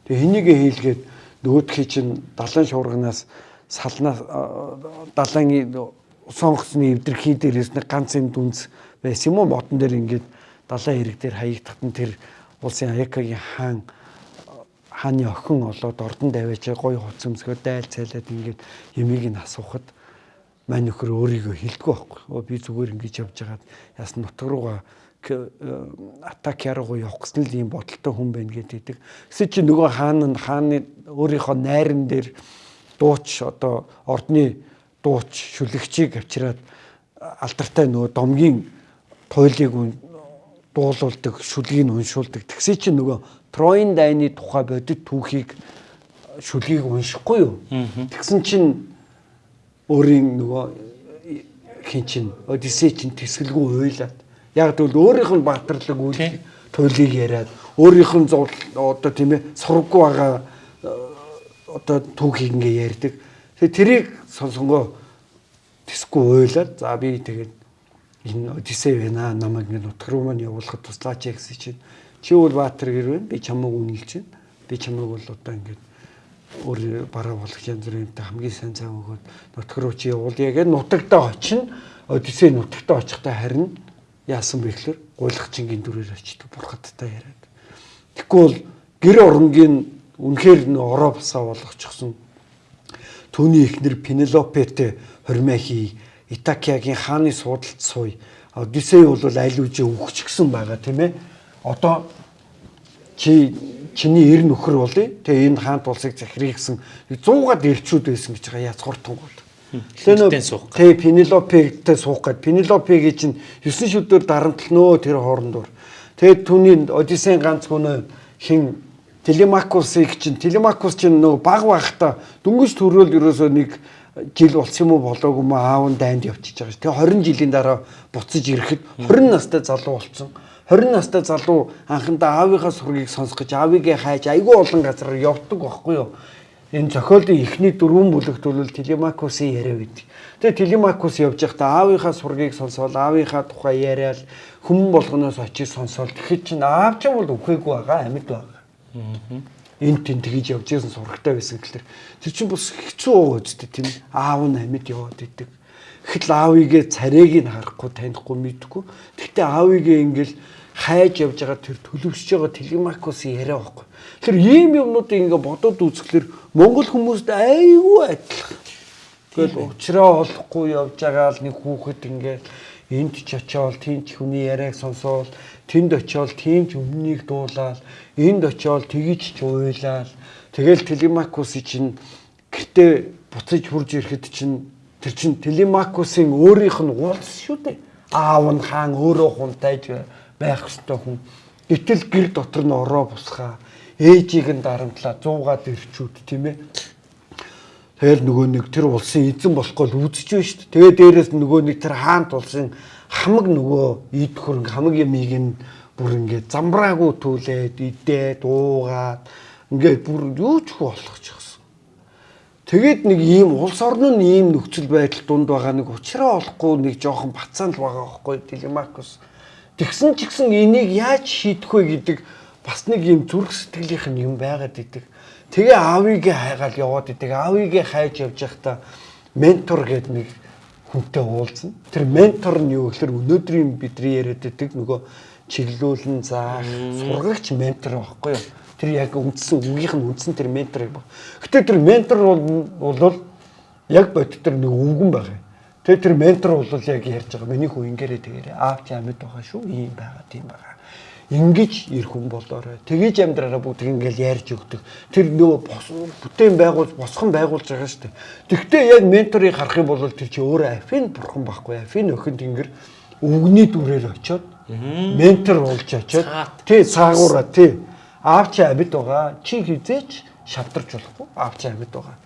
тэгээ энийгээ хийлгээд нөгөөдхий чинь далайн шуурганаас салнаа далайн сонгоцны эвдэрхий дээрээс нэг ганц юм дүнс байсан юм уу модон дээр ингээд далайн хэрэг дээр хаягдахад нь тэр улсын Аякагийн хаан хааны охин олоод ордон даваачаа гой хуц өмсгөө daйл цайлаад ингээд ямиг нь асуухад мань нөхөр өөрийгөө хилдэггүй байхгүй. Би зүгээр ингэж явж байгаад яасан нутг руугаа атак яруу явах гэсэн л ийм бодолтой хүн байна гэдэг. Гэсэн чи нөгөө хаан нь хааны өөрийнхөө найран дээр дууч одоо ордны дууч шүлэгчийг авчираад алдартай нөгөө домгийн туйлыг дуулуулдаг, шүлгийг уншуулдаг. Тэгсээ чи нөгөө Троин дайны тухай бодит түүхийг шүлгийг уншихгүй юу? Тэгсэн чинь өөрийн нөгөө хин чин Одиссей чин тэсгэлгүй уйлаад яг тэгвэл өөрийнх нь баатарлаг үйл туйлыг яриад өөрийнх нь одоо тийм ээ сургаггүй байгаа э, одоо түүхийг ингээ ярьдаг. Тэгээ тэрийг сонсонгоо тэсгүй уйлаад за би тэгээд энэ Одиссей байна намайг ингэ нутг руу маань явуулахад туслаач гэсэн чинь чи бол баатар гэр байна би чамайг үнэлж байна. Би чамайг бол одоо ингээд өөр бараа болох янз бүрийнтэй хамгийн сайн цаа өгөөд нутг руу чи явуулъя гэж нутагтаа очино. Одиссей нутагтаа очихдаа харин яасан бэ гэхээр гуйлах чингийн дүрээр очиж бурхадтай яриад. Тэгэхгүй бол гэр оронгийн үнэхээр нөө ороо басаа болгочихсон. Түүний эхнэр Пенелопетэй хормой хий, Итакиагийн хааны суудалд сууя. Одиссей бол аль үжи өгчихсэн байгаа тийм ээ. Одоо чи чиний эр нөхөр болъё. Тэгээ энэ хаант улсыг захирах гэсэн 100-аад эрчүүд байсан гэж байгаа яц. Хинтэн суух. Тэгээ Пенелопегтэй суух гээд Пенелопегийн чинь 9 шүдээр дарамтлнөө тэр хоорондор. Тэгээд түүний Одиссейн ганц хүн хин Телемакусыг чинь Телемакус чинь нөгөө баг багта дөнгөж төрөөл ерөөсөө нэг жил болсон юм уу болоогүй маа аав нь дайнд явчихж байгаа ш. Тэгээ 20 жилийн дараа буцаж ирэхэд 20 настай залуу болсон. 20 настай залуу анхандаа аавынхаа сургийг сонсох гэж аавыгээ хайж айгүй олон газар явдаг байхгүй юу? Энэ зохиолын эхний дөрвөн бүлэгт бол Телемакусын яриа гэдэг. Тэгээ Телемакус явж байхдаа аавынхаа сургийг сонсоод аавынхаа тухай яриад хүмүн болгоноос очиж сонсоод тэгэхэд чинь аав ч бол үхээгүй байгаа амьд байгаа. Энд тэн тэгж явж байсан сурагтай байсан гэхэлэр тэр чинь бас хэцүү уу үсттэй тийм аав нь амьд яваад идэг. Гэхэл аавыгээ царайг нь харахгүй танихгүй мэдхгүй. Тэгтээ аавыгээ ингээл хайж явж байгаа тэр төлөвшөж байгаа Телемакусын яриа байхгүй. Тэр ийм юмнуудыг ингээ бодоод үзэхлээр Монгол хүмүүст айгүй адилхан. Тэгэл уучраа олохгүй явж байгаа л нэг хүүхэд ингээ энд ч очиод тийм ч хүний яриаг сонсоол тэнд очиод тийм ч өмнөнийг дуулаад энд очиод тгийч ч уйлаад тэгэл Телемакусын чинь гэртээ буцаж хурж ирэхэд чинь тэр чин Телемакусын өөрийнх нь уулс шүү дээ. Аав нь хаан өөрөө хунтайж байх ёстой хүн. Гэтэл гэр дотор нь ороо бусхаа ээжийг нь дарамтлаа 100-аад ирчүүд тийм ээ. Тэгэл нөгөө нэг тэр улсын эзэн болохгүй л үзэж байна шүү дээ. Тэгээ дээрэс нөгөө нэг тэр хаант улсын хамаг нөгөө ид хөрөнгө хамаг ямиг нь бүр ингээд замбраагүй түлээд идээ дуугаад ингээд бүр юу ч болгочихсон. Тэгээд нэг ийм улс орн нь ийм нөхцөл байдал дунд байгаа нэг уучраа олохгүй нэг жоохон бацаан л байгаа байхгүй Телемакус Тэгсэн ч гэсэн энийг яаж шийдэх вэ гэдэг бас нэг юм зүрх сэтгэлийнх нь юм байгаад идэг. Тэгээ аавыгээ хайгаал яваад идэг. Аавыгээ хайж явж байхдаа ментор гэдэг нэг хүнтэй уулзна. Тэр ментор нь юу гэхээр өнөөдрийн бидний яриад байдаг нөгөө чиглүүлэн заах сургагч ментор байхгүй юу? Тэр яг үндсэн үгийнх нь үндсэн тэр ментор юм. Гэтэ тэр ментор бол яг бодит тэр нэг өвгөн байгаа. Тэгээ тэр ментор бол яг ярьж байгаа. Миний хүү ингээрээ тэгээрээ аав чи амьд байгаа шүү. Ийм байгаа, тийм байгаа. Ингиж ирэх хүн болоорой. Тгийж амьдраараа бүгд ингээл ярьж өгдөг. Тэр нөгөө бүтээн байгуул босхон байгуулж байгаа шүү дээ. Тэгвэл яг менторыг харах юм бол тэр чи өөрөө афин бурхан байхгүй. Афин өхөнд ингэр өвгний дүрээр очиод ментор болж очиод тий цаагаараа тий аав чи амьд байгаа. Чи хизээч шавдарч болохгүй. Аав чи амьд байгаа.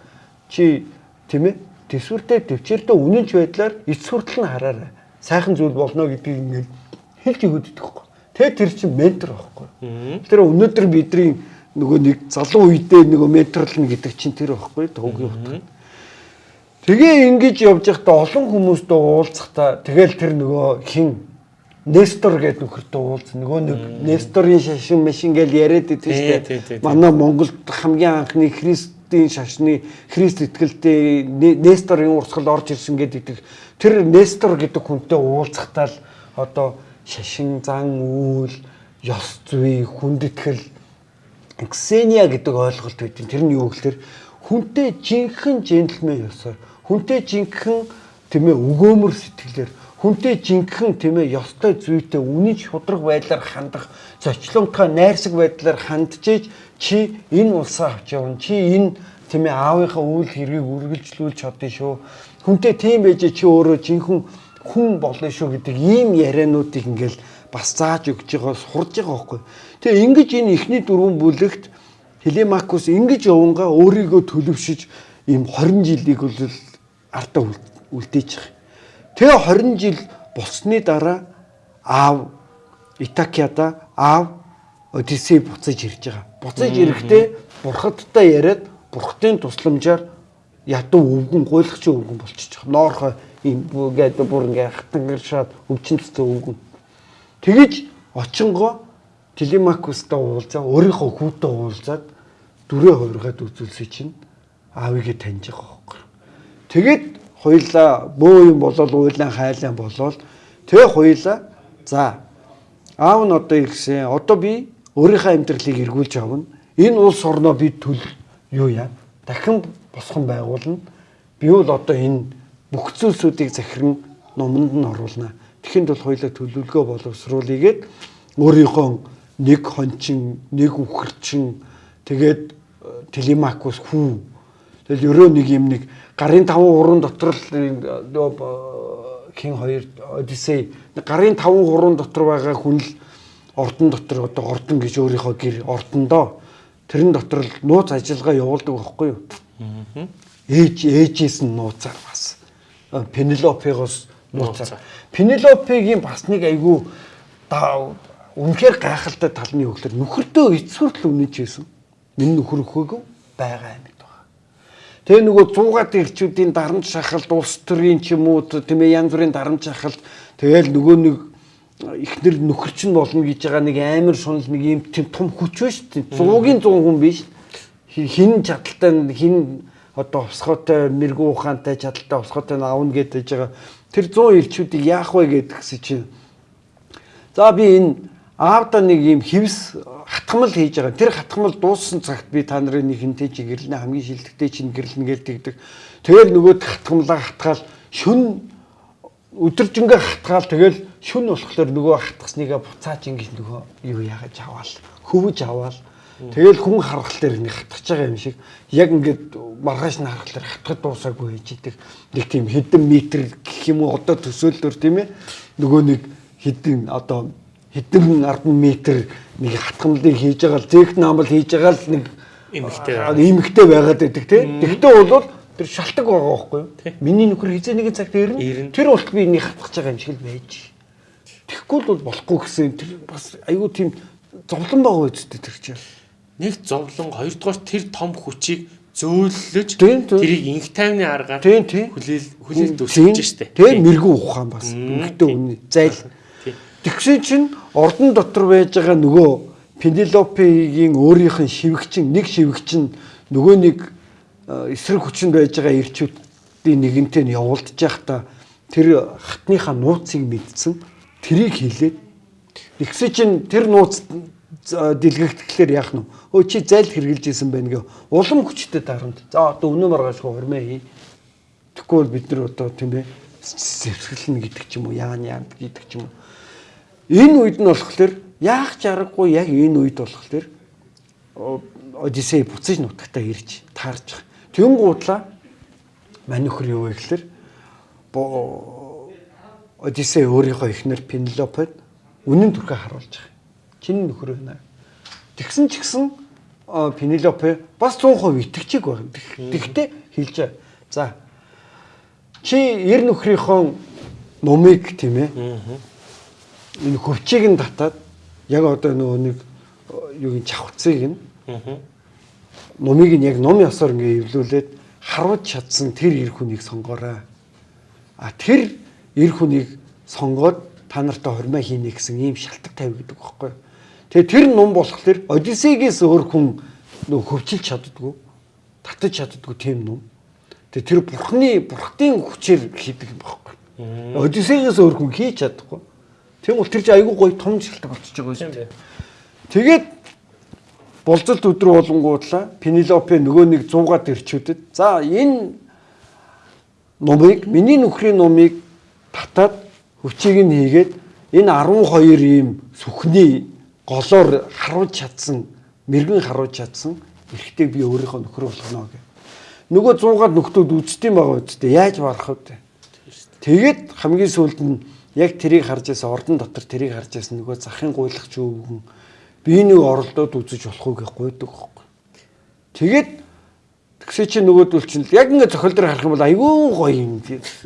Чи тийм ээ төсвөртэй төвчээртэй үнэнч байдлаар эц хүртэл нь хараарай. Сайхан зүйл болно гэдгийг ингээд хэлж өгöd байхгүй. Тэгээ тэр чинь ментор байхгүй. Тэр өнөөдөр бидний нөгөө нэг залуу үедээ нөгөө менторлно гэдэг чинь тэр байхгүй төвгийн утга. Тэгээ ингэж явж байхдаа олон хүмүүстэй уулзахдаа тэгэл тэр нөгөө хин Нестор гэдэг нөхөртөө уулз нөгөө нэг Несторын шашин машин гэж яриад идэв шүү дээ. Манай Монголд хамгийн анхны Христ Христийн шашны Христ итгэлтэй Несторын урсгал орж ирсэн гэдэг тэр Нестор гэдэг хүнтэй уулзахтаа л одоо шашин зан үйл ёс зүй хүндэтгэл Ксения гэдэг ойлголт байдیں۔ Тэр нь юу гэхээр хүнтэй жинхэнэ джентльмен ёсоор хүнтэй жинхэнэ тийм ээ өгөөмөр сэтгэлээр хүнтэй жинхэнэ тийм ээ ёстой зүйтэй үнэн шудраг байдлаар хандах зочлонтой найрсаг байдлаар хандж чи энэ улсаа авч явна. Чи энэ тийм ээ аавынхаа үйл хэргийг үргэлжлүүлж чаддээ шүү. Хүнтэй тийм байж чи өөрөө жинхэнэ хүн болно шүү гэдэг ийм яриануудыг ингээл бас зааж өгж байгаа сурж байгаа байхгүй. Тэгээ ингэж энэ ихний дөрвөн бүлэгт Телемакус ингэж явангаа өөрийгөө төлөвшөж ийм 20 жилийг бол ардаа үлдээж байгаа. Тэгээ 20 жил болсны дараа аав Итакиада аав Одиссей буцаж ирж байгаа. Буцаж ирэхдээ бурхадтай яриад бурхтын тусламжаар ядуу өвгөн гуйлахч өвгөн болчихж байгаа. Ноорхоо ийм гэдэг бүр ингээ хатангиршаад өвчин цэцэн өвгөн. Тэгэж очингоо Телемакустай уулзаа өөрийнхөө хүүтэй уулзаад дүрээ хувиргаад үзүүлсэн чинь аавыгээ таньж байгаа байхгүй. Тэгээд хоёлаа бөө юм болол уйлан хайлан болол тэгээ хоёлаа за аав нь одоо ирсэн одоо би өөрийнхөө амьдралыг эргүүлж авна. Энэ улс орноо би төл юу яа? Дахин босгон байгуулна. Би бол одоо энэ бүх зүйлсүүдийг захиран номонд нь оруулна. Тэхэнд бол хоёлаа төлөвлөгөө боловсруулъягээд өөрийнхөө нэг хончин, нэг үхэрчин тэгээд Телемакус хүү. Тэгэл ерөө нэг юм нэг гарын таван гурван дотор л хин хоёр Одиссей гарын таван гурван дотор байгаа хүн л ордон дотор одоо ордон гэж өөрийнхөө гэр ордондоо тэрэн дотор л нууц ажиллагаа явуулдаг байхгүй юу? Ээж ээжээс нь нууцаар Пенелопегоос нууцаар. Пенелопегийн бас нэг айгүй үнэхээр гайхалтай талны өглөр нөхөртөө эцсүртэл үнэж байсан. Миний нөхөр өхөөг байгаа юм байна. Тэгээ нөгөө 100-аад ирчүүдийн дарамт шахалт улс төрийн ч юм уу тийм ээ янз бүрийн дарамт шахалт тэгэл нөгөө нэг ихнэр нөхөрч нь болно гэж байгаа нэг амар шунал нэг юм тийм том хүч дээ. 100-гийн 100 хүн биш. Хин чадaltaй хин одоо усхойтой мэрэгүү ухаантай чадaltaй усхойтой аавна гэдэг байгаа. Тэр 100 ирчүүдийг яах вэ гэдгсэн чинь за би энэ аавда нэг юм хевс хатгамал хийж байгаа. Тэр хатгамал дууссан цагт би та нарын нэг хинтэй чи гэрлэнэ хамгийн шилдэгтэй чинь гэрлэнэ гэлдэгдэг. Тэгэл нөгөө хатгамлаа хатгаал шүн өдөржингөө хатгаал тэгэл шүн болохоор нөгөө хатгасныг буцааж ингэж нөгөө юу яагаж аваал хөвөж аваал тэгэл хүн харгал дээр ингэ хатгаж байгаа юм шиг яг ингээд маргааш нь харгал дээр хатгад дуусаагүй хийж идэг нэг тийм хэдэн метр гэх юм уу одоо төсөөллөөр тийм ээ нөгөө нэг хэдэн одоо хэдэн 10 метр нэг хатгамлыг хийж байгаа л зээгт наамал хийж байгаа л нэг эмхтэй эмхтэй байгаад байдаг тийм тэгтээ бол Тэр шалтгаан байгаа байхгүй юу? Миний нөхөр хизээ нэгэн цагт ирнэ. Тэр болт би энийг хатгах байгаа юм шиг л байж. Тэгэхгүй л болохгүй гэсэн тэр бас айгүй тийм зовлон байгаа үстэй тэр чинь. Нэг зовлон, хоёрдугаар тэр том хүчийг зөөлөж тэрийг инх тайвны аргаар хүлээл хүлээлт өсөж штэ. Тэгээ мэрэгүү ухаан бас. Инхтэй үнэ. Зайл. Тэгсэн чинь ордон дотор байж байгаа нөгөө Пенелопегийн өөрийнх нь шивгчин нэг шивгчин нөгөө нэг эсрэг хүчинд байж байгаа ирчүүдийн нэгэнтэй нь явуулдаж байхдаа тэр хатныхаа нууцыг мэдсэн. Тэрийг хэлээд. Нэгсэ чинь тэр нууц дэлгэгдэхлээр яах нь өө чи зайл хэрглэж исэн байна гэ улам хүчтэй дарамт. За одоо өнөө маргааш хурмээ хий. Тэгэхгүй бол бид нар одоо тийм ээ зэвсгэлнэ гэдэг ч юм уу яан яан гэдэг ч юм уу. Энэ үед нь болохоор яах ч аргагүй яг энэ үед болохоор Одиссей буцаж нутагтаа ирж таарж байгаа. Тэн гуудлаа мань нөхөр юу вэ гэхээр Одиссей өөрийнхөө эхнэр Пенелопед үнэн төрхөө харуулж байгаа. Чиний нөхөр байна. Тэгсэн ч гэсэн Пенелопе бас 100% итгэжиг байна. Тэгтээ хэлж байгаа. За чи ер нөхрийнхөө номыг тийм ээ. Энэ хөвчийг нь татаад яг одоо нөгөө нэг юугийн чавхцыг нь номыг нь яг ном ёсоор ингээ эвлүүлээд харуулж чадсан тэр эр хүнийг сонгоорой. А тэр эр хүнийг сонгоод та нартай хормоо хийнэ гэсэн ийм шалтгаан тавь гэдэг байхгүй. Тэгээ тэр ном болохоор Одиссейгээс өөр хүн нөө хөвчилж чаддгүй, татаж чаддгүй тийм ном. Тэгээ тэр бурхны бурхтын хүчээр хийдэг юм байхгүй. Одиссейгээс өөр хүн хийж чадахгүй. Тийм бол тэр чинь айгүй гоё том шалтгаан болчихж байгаа юм дээ. Тэгээд болцолт өдрөө болонгуудлаа Пенелопе нөгөө нэг 100-аад ирчүүдэд за энэ номыг миний нөхрийн номыг татаад хүчийг нь хийгээд энэ 12 ийм сүхний голоор харуулж чадсан мэрэгэн харуулж чадсан эрэгтэй би өөрийнхөө нөхөр болгоно гэх. Нөгөө 100-аад нөхдүүд үздэм байгаа үстэй яаж барах вэ? Тэгээд хамгийн сүүлд нь яг тэрийг харж байсан ордон дотор тэрийг харж байсан нөгөө захын гуйлагч өвгөн би нэг оролдоод үзэж болох уу гэж гуйдаг байхгүй. Тэгээд тэгсээ чи нөгөөдөл чинь яг ингээд зохиол дээр харах юм бол айгүй гоё юм.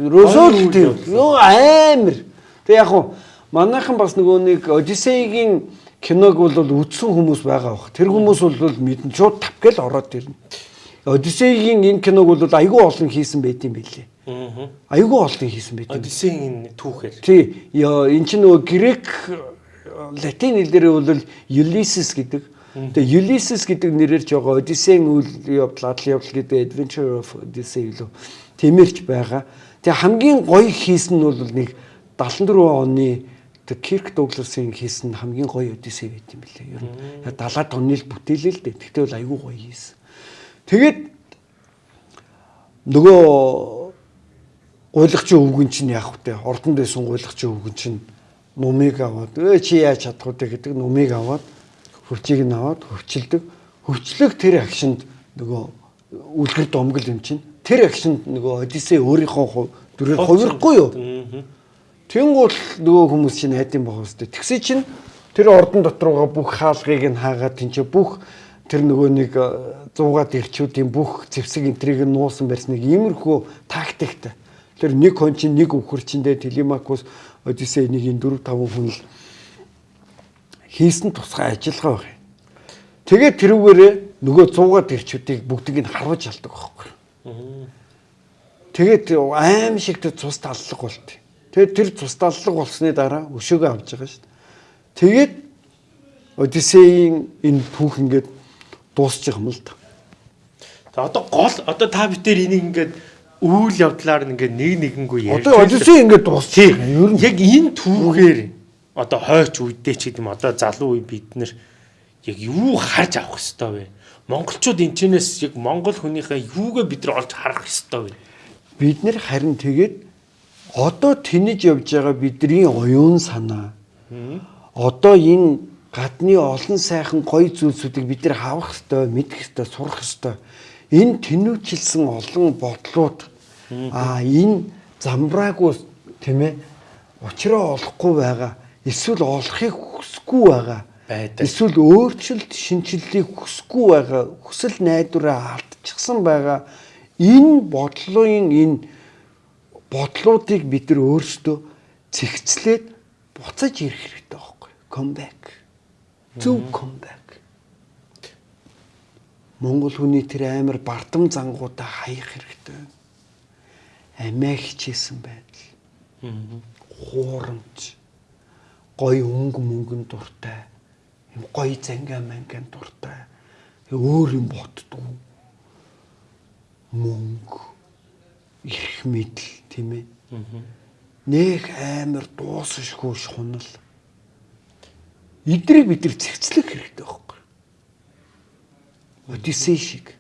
Росол тийм. Юу амар. Тэг яг хуу манайхан бас нөгөө нэг Одиссегийн киног бол үзсэн хүмүүс байгаа бах. Тэр хүмүүс бол мэдэн шууд тавгал ороод ирнэ. Одиссегийн энэ киног бол айгүй олон хийсэн байт юм билээ. Аа. Айгүй олон хийсэн байт энэ түүхээр. Тий, эн чинь нөгөө грек латин хэлээр бол Ulysses гэдэг. Тэгээ Ulysses гэдэг нэрээр ч байгаа Одиссеийн үйл явдал, адал явдал гэдэг Adventure of Odyssey лөө тэмэрч байгаа. Тэгээ хамгийн гоё хийсэн нь бол нэг 74 оны тэг Кирк Дугласын хийсэн хамгийн гоё Одиссей байт юм билээ. Ер нь 70-аад оны л бүтээлээ л дээ. Тэгтээ бол айгүй гоё хийсэн. Тэгээд нөгөө гуйлагчийн өвгөн чинь яах вэ? Ордонд байсан гуйлагчийн өвгөн чинь нумыг аваад өө чи яаж чадах вэ гэдэг нумыг аваад хөвчийг нь аваад хөвчилдөг. Хөвчлөг тэр агшинд нөгөө үлгэр домгол юм чинь тэр агшинд нөгөө Одиссей өөрийнхөө дүрээр хувирахгүй юу? Тэнгуул нөгөө хүмүүс чинь найдын бах өстэй. Тэгсээ чинь тэр ордон дотрууга бүх хаалгыг нь хаагаад тэнцээ бүх тэр нөгөө нэг 100-аад ирчүүдийн бүх зэвсэг энтрийг нь нуусан барьсныг иймэрхүү тактиктай. Тэр нэг хон чинь нэг өвхөр чиндээ Телемакус Одиссей нэг энэ 4 5 хүн л хийсэн тусгай ажиллагаа баг. Тэгээд тэрүүгээрээ нөгөө 100-аад ирчүүдийг бүгдийг нь харуулж алдаг байхгүй. Тэгээд аим шиг тэр цус таллаг болт. Тэгээд тэр цус таллаг болсны дараа өшөөгөө авч байгаа шүү дээ. Тэгээд Одиссейн энэ түүх ингээд дуусчих юм л та. За одоо гол одоо та битээр энийг ингээд үйл явдлаар ингээд нэг нэгэнгүй ярьж Одоо Одиссей ингээд дуусчих. Яг энэ түүхээр одоо хойч үедээ ч гэдэм одоо залуу үе бид нэр яг юу харж авах хэвээр вэ? Монголчууд энэ чэнэс яг монгол хүнийхээ юугээ бид нар олж харах хэвээр вэ? Бид нэр харин тэгээд одоо тэнэж явж байгаа бидний оюун санаа одоо энэ гадны олон сайхан гоё зүйлсүүдийг бид нар хавах хэвээр мэдэх хэвээр сурах хэвээр энэ тэнүүчилсэн олон бодлууд а энэ замбраагүй тийм ээ учраа олохгүй байгаа эсвэл олохыг хүсэхгүй байгаа байдаг. эсвэл өөрчлөлт шинчиллийг хүсэхгүй байгаа хүсэл найдвараа алдчихсан байгаа энэ бодлогын энэ бодлуудыг бид нар өөрсдөө цэгцлээд буцаж ирэх хэрэгтэй байхгүй come back зөв come back Монгол хүний тэр амар бардам зангуудаа хаях хэрэгтэй байна. Амиа хичээсэн байдал. Хуурамч. Гой өнгө мөнгөн дуртай. Юм гой зангаа манган дуртай. Өөр юм ботдгоо. Мөнгө. Ирэх мэдл тийм ээ. Нэх амар дуусшгүй шунал. Идрийг бид нар цэгцлэх хэрэгтэй байхгүй. Одиссей шиг.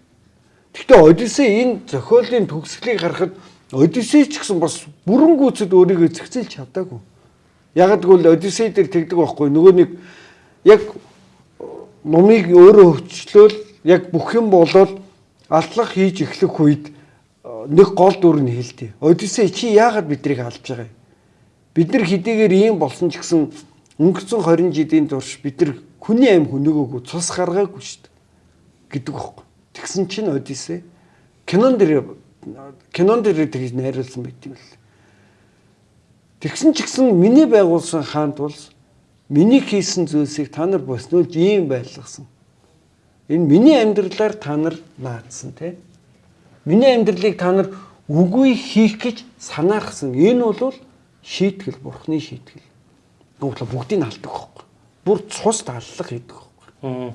Гэхдээ Одиссей энэ зохиолын төгсгөлийг харахад Одиссей ч гэсэн бас бүрэн гүйцэд өөрийгөө зэгцэлж чадаагүй. Яг гэвэл Одиссей дээр тэгдэг байхгүй нөгөө нэг яг номыг өөрөө хөвчлөөл яг бүх юм болоод алдлах хийж эхлэх үед нэг гол дүр нь хэлдэг. Одиссей чи яагаад биднийг алж байгаа юм? Бид нар хэдийгээр ийм болсон ч гэсэн өнгөрцөн 20 жилийн турш бид нар хүний аим хүнөөгөөгүй цус гаргаагүй шүү дээ гэдэг байхгүй. Тэгсэн чинь Одиссей кинон дээр кинон дээр тэгж найруулсан байт юм л. Тэгсэн ч гэсэн миний байгуулсан хаант улс миний хийсэн зүйлсийг та нар боснуулж ийм байлгасан. Энэ миний амьдралаар та нар наадсан тий. Миний амьдралыг та нар үгүй хийх гэж санаарсан. Энэ бол шийтгэл, бурхны шийтгэл. Нүгтлээ бүгдийг нь алдаг байхгүй. Бүр цус таллах гэдэг байхгүй.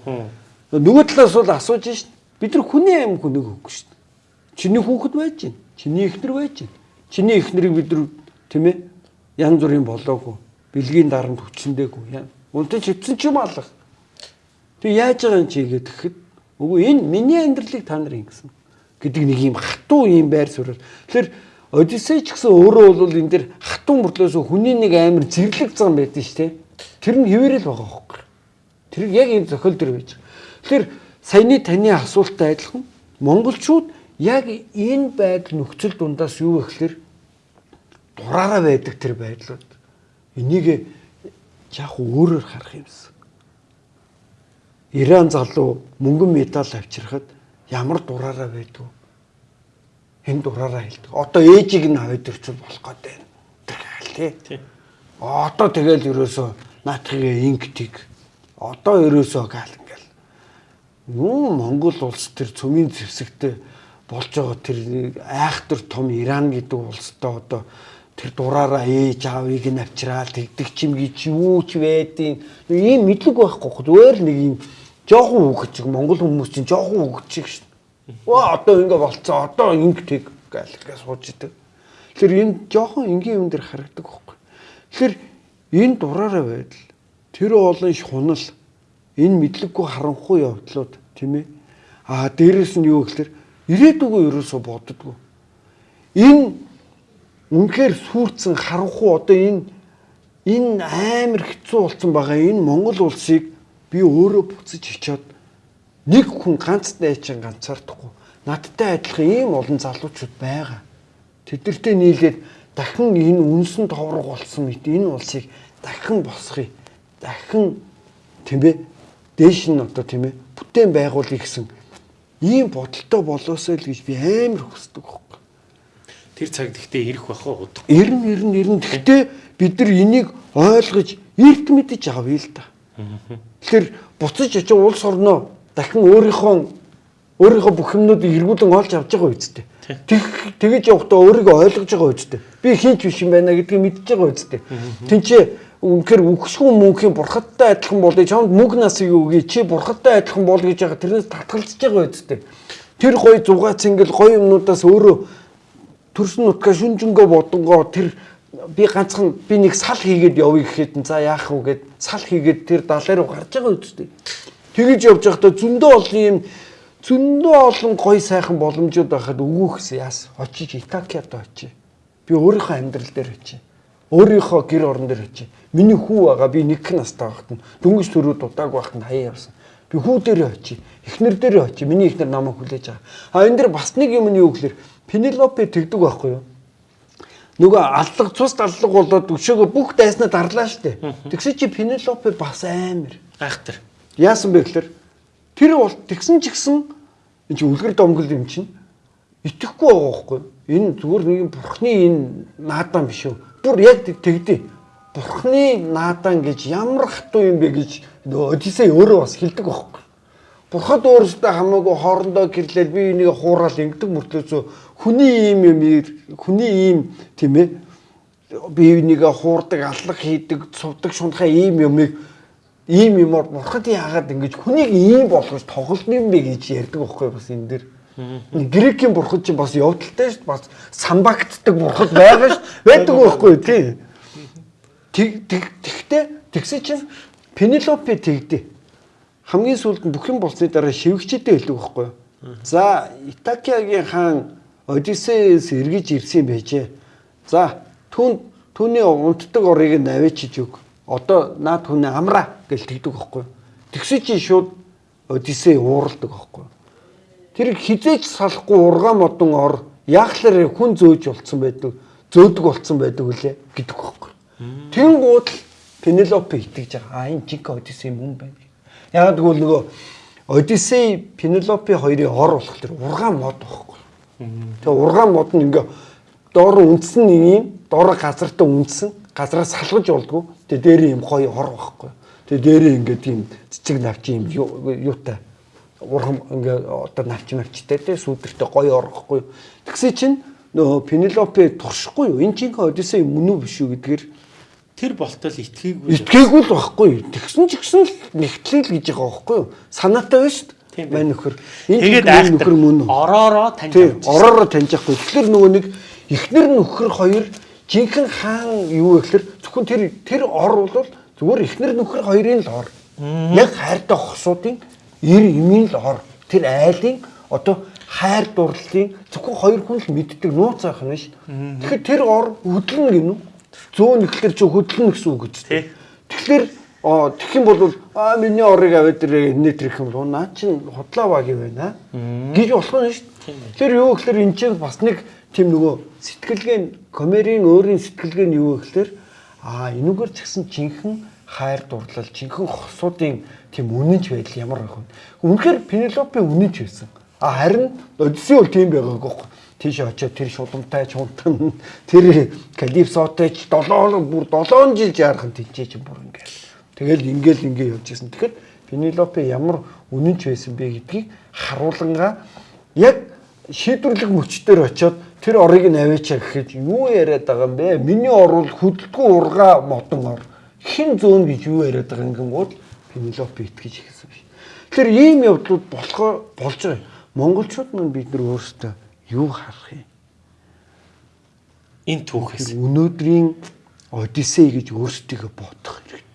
Аа. Нөгөө талаас бол асууж шít. Бид нар хүний аим хүнийг өгөхгүй шít. Чиний хүүхэд байж гин. Чиний эхнэр байж гин. Чиний эхнэрийг бид нар тийм ээ янз бүрийн болоогүй. Бэлгийн дарамт хүчнэдэггүй. Унтан чивсэн ч юм алах. Тэг яаж байгаа юм чи гэхэд үгүй энэ миний амьдралыг та нар ингэсэн гэдэг нэг юм хатуу юм байр суурь. Тэгэхээр Одиссей ч гэсэн өөрөө бол энэ дэр хатуу мөртлөөс хүний нэг амар зэрлэг зам байдсан шүү дээ. Тэр нь хэвээрэл байгаа хөөхгүй. Тэр яг энэ зохиол дээр байж. Тэгэхээр саяны таны асуулттай адилхан монголчууд яг энэ байдал нөхцөл дундаас юу гэхэлэр дураараа байдаг тэр байдлууд. энийг яг өөрөөр харах юмсан. Иран залуу мөнгөн медаль авчирхад ямар дураараа байдгүй. Энэ дураараа хэлдэг. Одоо ээжийг нь ирчүүл болох гэдэг юм. Тий. Одоо тэгэл ерөөсөө наатхигээ инктиг. Одоо ерөөсөө гал ингээл. Юу Монгол улс төр цөмийн зэвсэгтэй болж байгаа тэр айхтар том Иран гэдэг улстай одоо тэр дураараа ээж аавыг нь авчраал тэгдэг чим гэж юу ч байдیں۔ Ийм мэдлэг байхгүй зүгээр нэг юм жоохон үг чиг Монгол хүмүүс чинь жоохон үг чиг шин. Ваа одоо ингэ болцоо одоо ингэ тэг гал гэж сууж идэг. Тэгэхээр энэ жоохон энгийн юм дээр харагдаг байхгүй. Тэгэхээр энэ дураараа байдал тэр олон шунал энэ мэдлэггүй харанхуй явдлууд тийм ээ. Аа дээрэс нь юу гэхээр ирээдүгөө ерөөсө боддгоо. Энэ үнэхээр сүрцэн харанхуй одоо энэ энэ амар хэцүү болсон байгаа энэ Монгол улсыг би өөрөө буцаж хичээд нэг хүн ганц найчин ганцаардахгүй надтай адилхан ийм олон залуучууд байгаа. Тэдэртэй нийлээд дахин энэ үнсэн товрог болсон мэт энэ улсыг дахин босхий. Дахин тийм ээ дээш нь одоо тийм ээ бүтээн байгуулъя гэсэн ийм бодолтой болоосой л гэж би амар хүсдэг байхгүй. Тэр цаг гэхдээ ирэх байх уу. Ирнэ ирнэ ирнэ. Гэхдээ бид нар энийг ойлгож эрт мэдэж авъя л да. Тэгэхээр буцаж очиж улс орноо дахин өөрийнхөө өөрийнхөө бүх юмнуудыг эргүүлэн олж авч байгаа үсттэй. Тэг тэгэж явахдаа өөрийгөө ойлгож байгаа үсттэй. Би хинч биш юм байна гэдгийг мэдж байгаа үсттэй. Тинчээ үнэхээр үхшгүй мөнхийн бурхадтай адилхан болъё чамд мөнх насыг өгье чи бурхадтай адилхан бол гэж байгаа тэрнээс татгалзаж байгаа үсттэй. Тэр гой зугаац ингээл гой юмнуудаас өөрөө төрсөн нутгаа шүнжэнгөө бодонгоо тэр би ганцхан би нэг сал хийгээд явъя гэхэд за яах вэ гэд сал хийгээд тэр далай руу гарч байгаа үсттэй. Тэгэж явж байхдаа зөндөө олон юм зөндөө олон гой сайхан боломжууд байхад өгөөхс яас очиж Итакиад очие. Би өөрийнхөө амьдрал дээр очие. Өөрийнхөө гэр орон дээр очие Миний хүү байгаа би нэг настай байхад нь дөнгөж төрөө дудааг байхад нь хаяа явсан. Би хүү дээрээ очие. Эхнэр дээрээ очие. Миний эхнэр намайг хүлээж байгаа. А энэ дэр бас нэг юм нь юу гэхээр Пенелопе тэгдэг байхгүй юу? Нөгөө аллаг цус аллаг болоод өшөөгөө бүх дайснаа дарлаа штэ. Тэгсэн чи Пенелопе бас амар гайхтар. Яасан бэ гэхээр тэр бол тэгсэн ч гэсэн энэ чи үлгэр домгол юм чинь итгэхгүй байгаа байхгүй? Энэ зүгээр нэг бурхны энэ наадан биш үү? Бүр яг тэгдэ Бурхны наадан гэж ямар хатуу юм бэ гэж Одисей өөрөө бас хэлдэг байхгүй. Бурхад өөрөөсөө хамаагүй хоорондоо гэрлэл би энийг хуурал ингэдэг мөртлөөсөө хүний ийм юм хүний ийм тийм ээ би энийг хуурдаг, аллах хийдэг, цувдаг, шунхаа ийм юмыг ийм юмор бурхад яагаад ингэж хүнийг ийм болгож тоглоно юм бэ гэж ярьдаг байхгүй бас энэ дэр. Грекийн бурхад чинь бас явдалтай шүү дээ. Бас самбагддаг бурхад байгаа шүү. Байдаг байхгүй тий. Тэг тэгтээ тэгсэн чинь Пенелопе тэгдэ. Хамгийн сүүлд нь бүх юм болсны дараа шивгчтэй хэлдэг байхгүй? За, Итакиагийн хаан Одиссеяс эргэж ирсэн байжээ. За, түн түүний унтдаг орыг нь авчиж өг. Одоо наад түүний амраа гэж тэгдэг байхгүй? Тэгсэн чинь шууд Одиссей ууралдаг байхгүй? Тэр хизээч салахгүй ургаан модон ор яахлаар хүн зөөж болцсон байдаг, зөөдөг болцсон байдаг үлээ гэдэг байхгүй? Тэнгууд л Пенелопе итгэж байгаа. А энэ жиг Одиссей мөн байна. Яг тэгвэл нөгөө Одиссей Пенелопе хоёрын ор болох тэр ургаан мод байхгүй. Тэгээ ургаан мод нь ингээ доор үндсэн нэг юм доор газартаа үндсэн газараас салгаж болдгоо. Тэгээ дээр юм гоё ор байхгүй. Тэгээ дээр ингээ тийм цэцэг навч юм юутай ургам ингээ одоо навч навчтай те сүүдэртэй гоё ор байхгүй. Тэгсэн чинь нөгөө Пенелопе туршихгүй юу? Энэ чинь Одиссей мөн үү биш үү гэдгээр тэр болтол итгээгүй. Итгээгүй л байхгүй. Тэгсэн ч гэсэн л нэгтлээ л гэж байгаа байхгүй юу? Санаатай байна шүү дээ. Мань нөхөр. Энэ тэгээд нөхөр мөн үү? Ороороо таньж авчих. Ороороо таньж авахгүй. Тэгэхээр нөгөө нэг эхнэр нөхөр хоёр жинхэнэ хаан юу вэ гэхээр зөвхөн тэр тэр ор бол зүгээр эхнэр нөхөр хоёрын л ор. Яг хайртай хосуудын эр эмийн л ор. Тэр айлын одоо хайр дурлалын зөвхөн хоёр хүн л мэддэг нууц байх нь шүү. Тэгэхээр тэр ор хөдлөн гинүү Зүүн ихлэр чи хөдлөн гэсэн үг гэж. Тэгэхээр тэгэх юм бол аа миний орыг аваад ирээ энэ тэр их юм бол наа чин худлаа баг юм байна гэж болох нь шүү дээ. Тэр юу гэхээр эн чинь бас нэг тийм нөгөө сэтгэлгээ комерийн өөрийн сэтгэлгээ нь юу гэхээр Аа энүүгээр ч гэсэн жинхэнэ хайр дурлал, жинхэнэ хосуудын тийм үнэнч байдал ямар байх вэ? Үнэхээр Пенелопе үнэнч байсан. А харин Одиссей бол тийм байгаагүй байхгүй. Тийш очиод тэр шуламтай чунтан тэр калипсотой ч 7 бүр 7 жил жаархан тэнцээч бүр ингээл. Тэгэл ингээл ингээ явж байсан. Тэгэхээр Пенелопе ямар үнэнч байсан бэ гэдгийг харуулнгаа яг шийдвэрлэх мөчтөр очиод тэр орыг нь аваачаа гэхэд юу яриад байгаа юм бэ? Миний орвол хөдөлгөө ургаа модон ор. Хин зөөн гэж юу яриад байгаа юм гингууд Пенелопе итгэж ихсэн биш. Тэгэхээр ийм явдлууд болохоор болж байгаа. Монголчууд маань бид нар өөрсдөө юу харах юм? Энэ түүхээс Өнөөдрийн Одиссей гэж өөрсдийгөө бодох хэрэгтэй.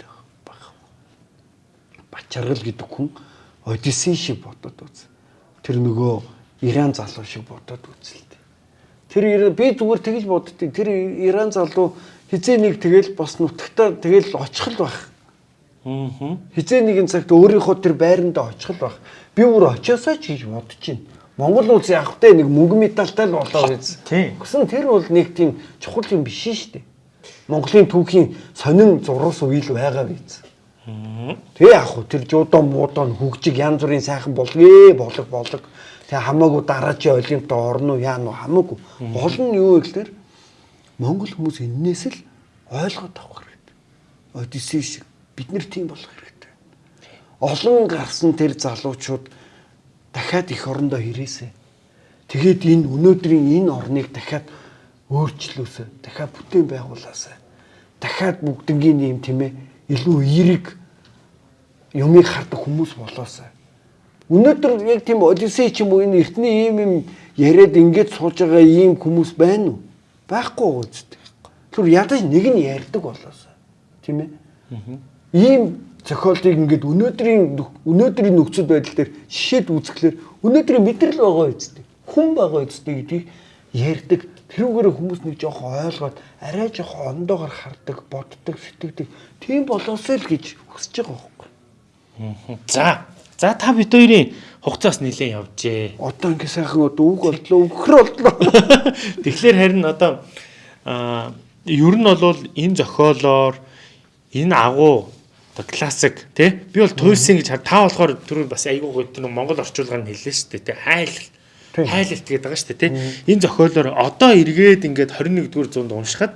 Бачаргал гэдэг хүн Одиссей шиг бодоод үз. Тэр нөгөө Иран залуу шиг бодоод үзэлтэй. Тэр би зүгээр тэгж боддгийг тэр Иран залуу хизээ нэг тэгэл бас нутагтаа тэгэл очих л байх. Аа. Хизээ нэгэн цагт өөрийнхөө тэр байрандаа очих л байх. Би өөр очиосоо ч гэж бодож байна. Монгол улс яг хөтэй нэг мөнгө медальтай л болоо. Тийм. Гэсэн тэр бол нэг тийм чухал юм биш шүү дээ. Монголын түүхийн сонин зурус үйл байгаа биз. Тэгээ яг хөө тэр жуудон муудон хөгжиг янз бүрийн сайхан болгоо болог болог. Тэгээ хамаагүй дараачийн олимпиад орно уу яа нь хамаагүй. Гол нь юу вэ гэхээр Монгол хүмүүс энээс л ойлгоод авах хэрэгтэй. Одиссей шиг бид нэр тийм болох хэрэгтэй. Олон гарсан тэр залуучууд дахиад их орондоо ирээсэ. Тэгээд энэ өнөөдрийн энэ орныг дахиад өөрчлөөсэй. Дахиад бүтээн байгуулаасай. Дахиад бүгднгийн юм тийм ээ илүү эерэг юмыг хардаг хүмүүс болоосай. Өнөөдөр яг тийм Одиссей ч юм уу энэ эртний ийм юм яриад ингэж сууж байгаа ийм хүмүүс байна уу? Байхгүй үсттэй. Тэр ядаж нэг нь ярьдаг болоосай. Тийм ээ? Ийм зохиолыг ингээд өнөөдрийн өнөөдрийн нөхцөл байдал дээр шишээд үзэхлээр өнөөдрийн мэдрэл байгаа үсттэй. Хүн байгаа үсттэй гэдгийг ярьдаг. Тэрүүгээр хүмүүс нэг жоохон ойлгоод арай жоохон ондоогоор хардаг, боддог, сэтгэдэг. Тийм болоосэй л гэж хүсэж байгаа байхгүй. За. За та бид хоёрын хугацаас нэлээд явжээ. Одоо ингээ сайхан одоо үг боллоо, өгөхөр боллоо. Тэгэхээр харин одоо аа ер нь бол энэ зохиолоор энэ агуу одоо классик тий би бол туйлсын гэж та болохоор түрүү бас айгүй гоё тэр Монгол орчуулгаар нь хэллээ шүү дээ тий хайлт хайлт гэдэг байгаа шүү дээ тий энэ зохиолоор одоо эргээд ингээд 21-р зуунд уншихад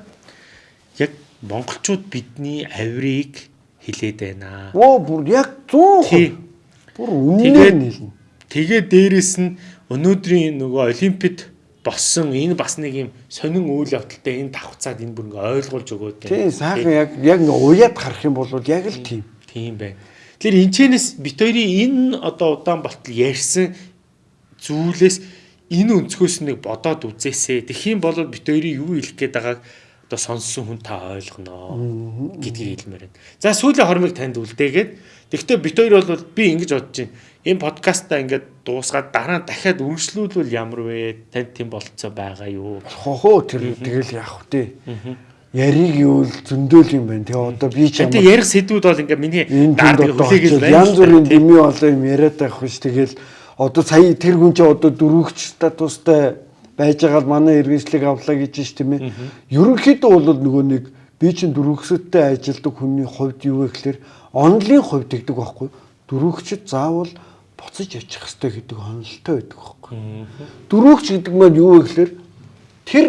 яг монголчууд бидний авирыг хилээд байна. Оо бүр яг 100%. Бүр үнээр нь хэлнэ. Тэгээ дээрэс нь өнөөдрийн нөгөө олимпиад болсон энэ бас нэг юм сонин үйл явдалтай энэ давхцаад энэ бүр ингээ ойлгуулж өгөөд байна. Тийм сайхан яг яг ингээ уяад харах юм бол яг л тийм. Тийм байна. Тэгэхээр энэчнээс бит хоёрын энэ одоо удаан болтол ярьсан зүйлээс энэ өнцгөөс нэг бодоод үзээсэй. Тэгэх юм бол бит хоёрын юу хэлэх гээд байгааг одоо сонссон хүн та ойлгоно гэдгийг хэлмээр байна. За сүүлийн хормыг танд үлдээгээд тэгвэл бит хоёр бол би ингэж бодож байна. Энэ подкастаа ингээд дуусгаад дараа нь дахиад үргэлжлүүлвэл ямар вэ? Танд тийм болцоо байгаа юу? Хохоо тэр тэгэл яах вэ? Яриг юу л зөндөөл юм байна. Тэгээ одоо би ч Тэгээ ярих сэдвүүд бол ингээ миний даардаг хүлээгээл байна. Янз бүрийн дими болоо юм яриад байх биш. Тэгэл одоо сая тэр хүн чинь одоо дөрөвч статустай байж байгаа манай иргэншлиг авлаа гэж ш тийм ээ. Ерөнхийдөө бол нөгөө нэг би чинь дөрөвчсөдтэй ажилдаг хүний хувьд юу вэ гэхээр онлын хувьд гэдэг байхгүй. Дөрөвчд заавал буцаж очих хэрэгтэй гэдэг онолтой байдаг байхгүй. Дөрөвч гэдэг маань юу вэ гэхээр тэр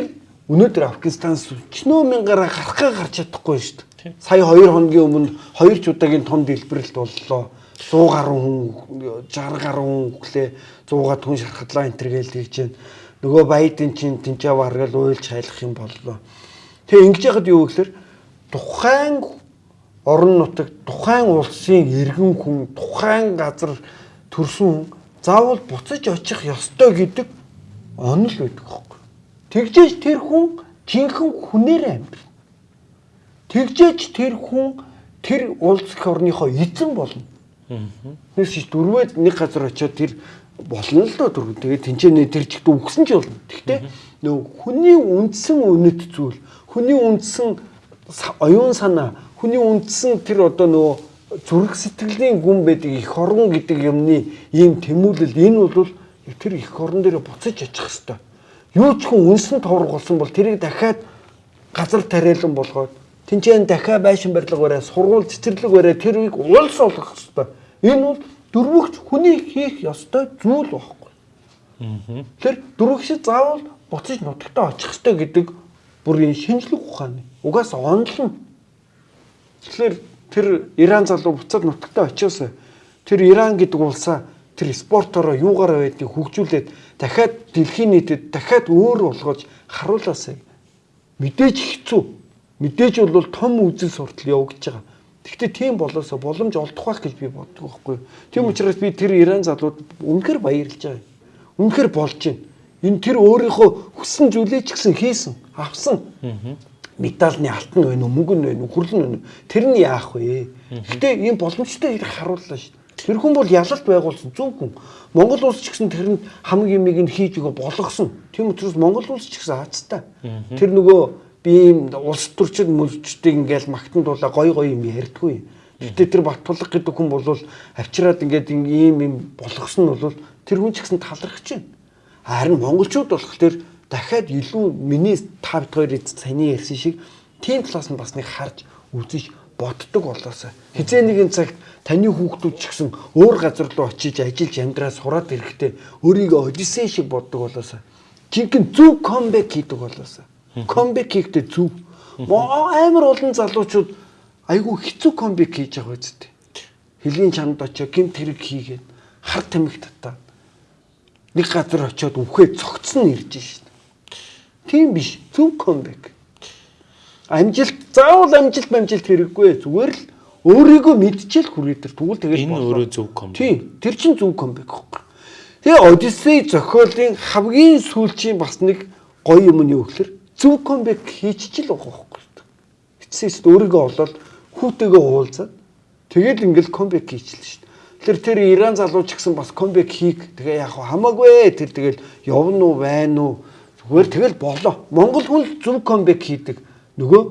өнөөдөр Афганистанаас өчнөө мянгаараа гарахгаа гарч чадахгүй шүү дээ. Сая 2 хоногийн өмнө 2 ч удаагийн том дэлбэрэлт боллоо. 100 гаруй хүн 60 гаруй хүн өглөө 100-аад хүн шархатлаа энэ төр гээл тэгж байна. Нөгөө Байден чинь тэнцээ варгал уйлж хайлах юм боллоо. Тэгээ ингэж яхад юу гэхээр тухайн орон нутаг, тухайн улсын иргэн хүн, тухайн газар төрсөн заавал буцаж очих ёстой гэдэг онол байдаг хөөхгүй. Тэгжээж тэр хүн жинхэнэ хүнээр амьдрна. Тэгжээж тэр хүн тэр улс их орныхоо эзэн болно. Шиг дөрвөөд нэг газар очиод тэр болно л доо дөрөв. Тэгээд тэнцэнэ тэр чигт үгсэн ч болно. Гэхдээ нөгөө хүний үндсэн үнэт зүйл, хүний үндсэн оюун санаа, хүний үндсэн тэр одоо нөгөө зүрх сэтгэлийн гүн байдаг их орон гэдэг юмны ийм тэмүүлэл энэ бол тэр их орон дээр буцаж очих хэвээр. Юу ч хүн үнсэн товрог болсон бол тэрийг дахиад газар тариалан болгоод Тинчэн дахиад байшин барилга барай, сургууль цэцэрлэг барай, тэрийг улс олгох хэрэгтэй. Энэ бол дөрвөгч хүний хийх ёстой зүйл байхгүй. Тэр дөрвөгч заавал буцаж нутагтаа очих хэрэгтэй гэдэг бүр энэ шинжлэх ухааны. Угаас онлно. Тэгэхээр тэр Иран залуу буцаад нутагтаа очиосоо тэр Иран гэдэг улсаа тэр спортороо юугаараа байдгийг хөгжүүлээд дахиад дэлхийн нийтэд дахиад өөр болгож харуулаасаа мэдээж хэцүү. Мэдээж бол том үзэл суртал явагдаж байгаа. Гэхдээ тийм болоосо боломж олдох байх гэж би боддог байхгүй. Тийм учраас би тэр Иран залууд үнэхээр баярлж байгаа. Үнэхээр болж байна. Энэ тэр өөрийнхөө хүссэн зүйлээ ч гэсэн хийсэн, авсан. Медальны алтан байна уу, мөнгөн байна уу, хүрлэн байна уу? Тэр нь яах вэ? Гэтэ энэ боломжтой ирэх харууллаа шүү. Тэр хүн бол ялалт байгуулсан зөв хүн. Монгол улс ч гэсэн тэр нь хамаг юмыг нь хийж өгө болгосон. Тийм учраас Монгол улс ч гэсэн хаацтай. Тэр нөгөө би ийм улс төрчид мөлчдийг ингээл магтан дуулаа гой гой юм ярьдгүй. Гэтэ тэр Баттулга гэдэг хүн бол авчираад ингээд ийм юм болгосон нь бол тэр хүн ч гэсэн талархаж байна. Харин монголчууд болох тэр дахиад илүү миний та бид хоёрын саяны ярьсан шиг тийм талаас нь бас нэг харж үзэж боддог болоосаа. Хизээ нэгэн цагт таны хүүхдүүд ч гэсэн өөр газар руу очиж ажиллаж амьдраа сураад ирэхдээ өөрийгөө одиссей шиг боддог болоосаа. Жинхэнэ зөв комбек хийдэг болоосаа. Комбек хийхдээ зөв. Амар олон залуучууд айгүй хэцүү комбек хийж байгаа үсттэй. Хилийн чамд очоо гимт хэрэг хийгээд хар тамхи татаа. Нэг газар очиод үхээ цогцсон ирж шин. Тийм биш. Зөв комбек. Амжилт заавал амжилт амжилт хэрэггүй. Зүгээр л өөрийгөө мэдчихэл хүрээ тэр тэгвэл тэгэл Энэ өөрөө зөв комбик. Тийм. Тэр чин зөв комбек байхгүй. Тэгээ Одиссей зохиолын хамгийн сүүлчийн бас нэг гоё юм нь юу гэхээр зөв комбек хийчихэл байгаа байхгүй. Эцсээс өөрийгөө олоод хүүтэйгээ уулзаад тэгэл ингээл комбек хийчихлээ шүү дээ. Тэр тэр Иран залуу ч гэсэн бас комбек хийх тэгээ яг хамаагүй тэр тэгэл явна уу байна уу зүгээр тэгэл болоо. Монгол хүн зөв комбек хийдэг. Нөгөө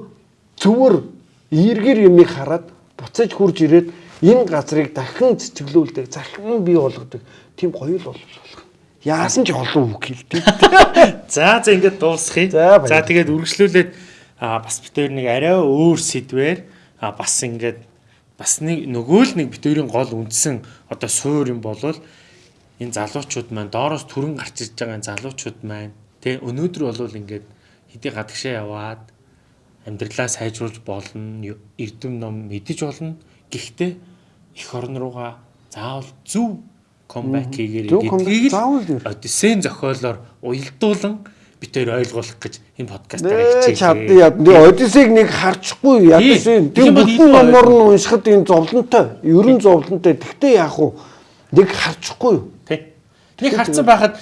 зөвөр эргэр юмыг хараад буцаж хурж ирээд энэ газрыг дахин цэцгэлүүлдэг, захин бий болгодог. Тийм гоё л бол болох. Яасан ч олон үг хэлдэг. За за ингээд дуусгая. За, тэгээд үргэлжлүүлээд бас хоёр нэг арай өөр сэдвээр бас ингээд бас нэг нөгөө л нэг хоёрын гол үндсэн одоо суур юм болвол энэ залуучууд маань доороос түрэн гарч ирж байгаа энэ залуучууд маань тэ өнөөдөр болвол ингээд хэдий гадагшаа яваад амьдралаа сайжруулж болно эрдэм ном мэдэж болно гэхдээ эх орн руугаа заавал зөв комбек хийгээрэй comeback гэдгийг л? Одиссейн зохиолоор уялдуулан хоёр ойлгуулах гэж энэ хэлчихээ. чадна яд. Тэгээ Одиссейг нэг харчихгүй ядаж бол бүтэн номоор нь уншихад энэ зовлонтой. Ерөн зовлонтой. Тэгтээ яах вэ? Нэг харчихгүй юу? Тий. Тэрийг харцсан байхад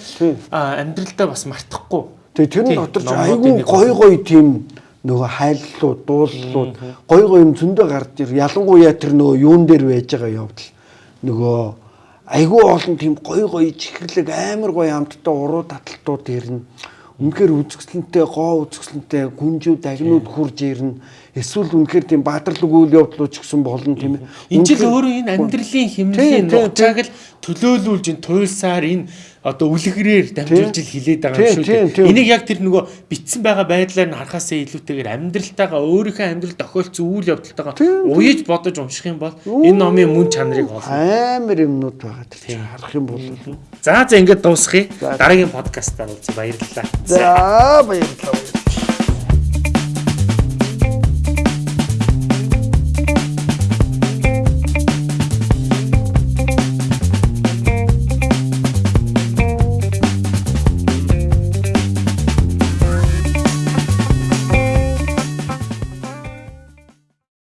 амьдралдаа бас мартахгүй. Тэгээ тэр нь дотор ч айгүй нэг гой гой тийм нөгөө хайллууд, дууллууд гой гой юм зөндөө гарч ир. Ялангуяа тэр нөгөө юун дээр байж байгаа явдал нөгөө айгүй олон тийм гой гой чихэрлэг амар гой амттай уруу таталтууд ирнэ. Үнэхээр үзэсгэлэнтэй, гоо үзэсгэлэнтэй гүнжүүд, агнууд хурж ирнэ. Эсвэл үнэхээр тийм баатарлаг үйл явдлууд ч гэсэн болно тийм ээ. Энэ жил өөрөө энэ амьдралын Тийм, хэмнэлийн тийм, нухчааг л төлөөлүүлж энэ туйлсаар энэ одоо үлгэрээр дамжуулж ил хилээд байгаа Тийм, юм шүү тийм, тийм. дээ. Энийг яг тэр нөгөө битсэн байгаа байдлаар нь харахаасаа илүүтэйгээр амьдралтайгаа өөрийнхөө амьдрал тохиолдсон үйл явдалтайгаа Тийм, тийм. уяж бодож унших юм бол энэ номын мөн чанарыг олно. амар юмнууд байгаа. Чинь харах юм бол За за ингэж дуусгая. Дараагийн подкастаар уулзъя. Баярлалаа. За баярлалаа.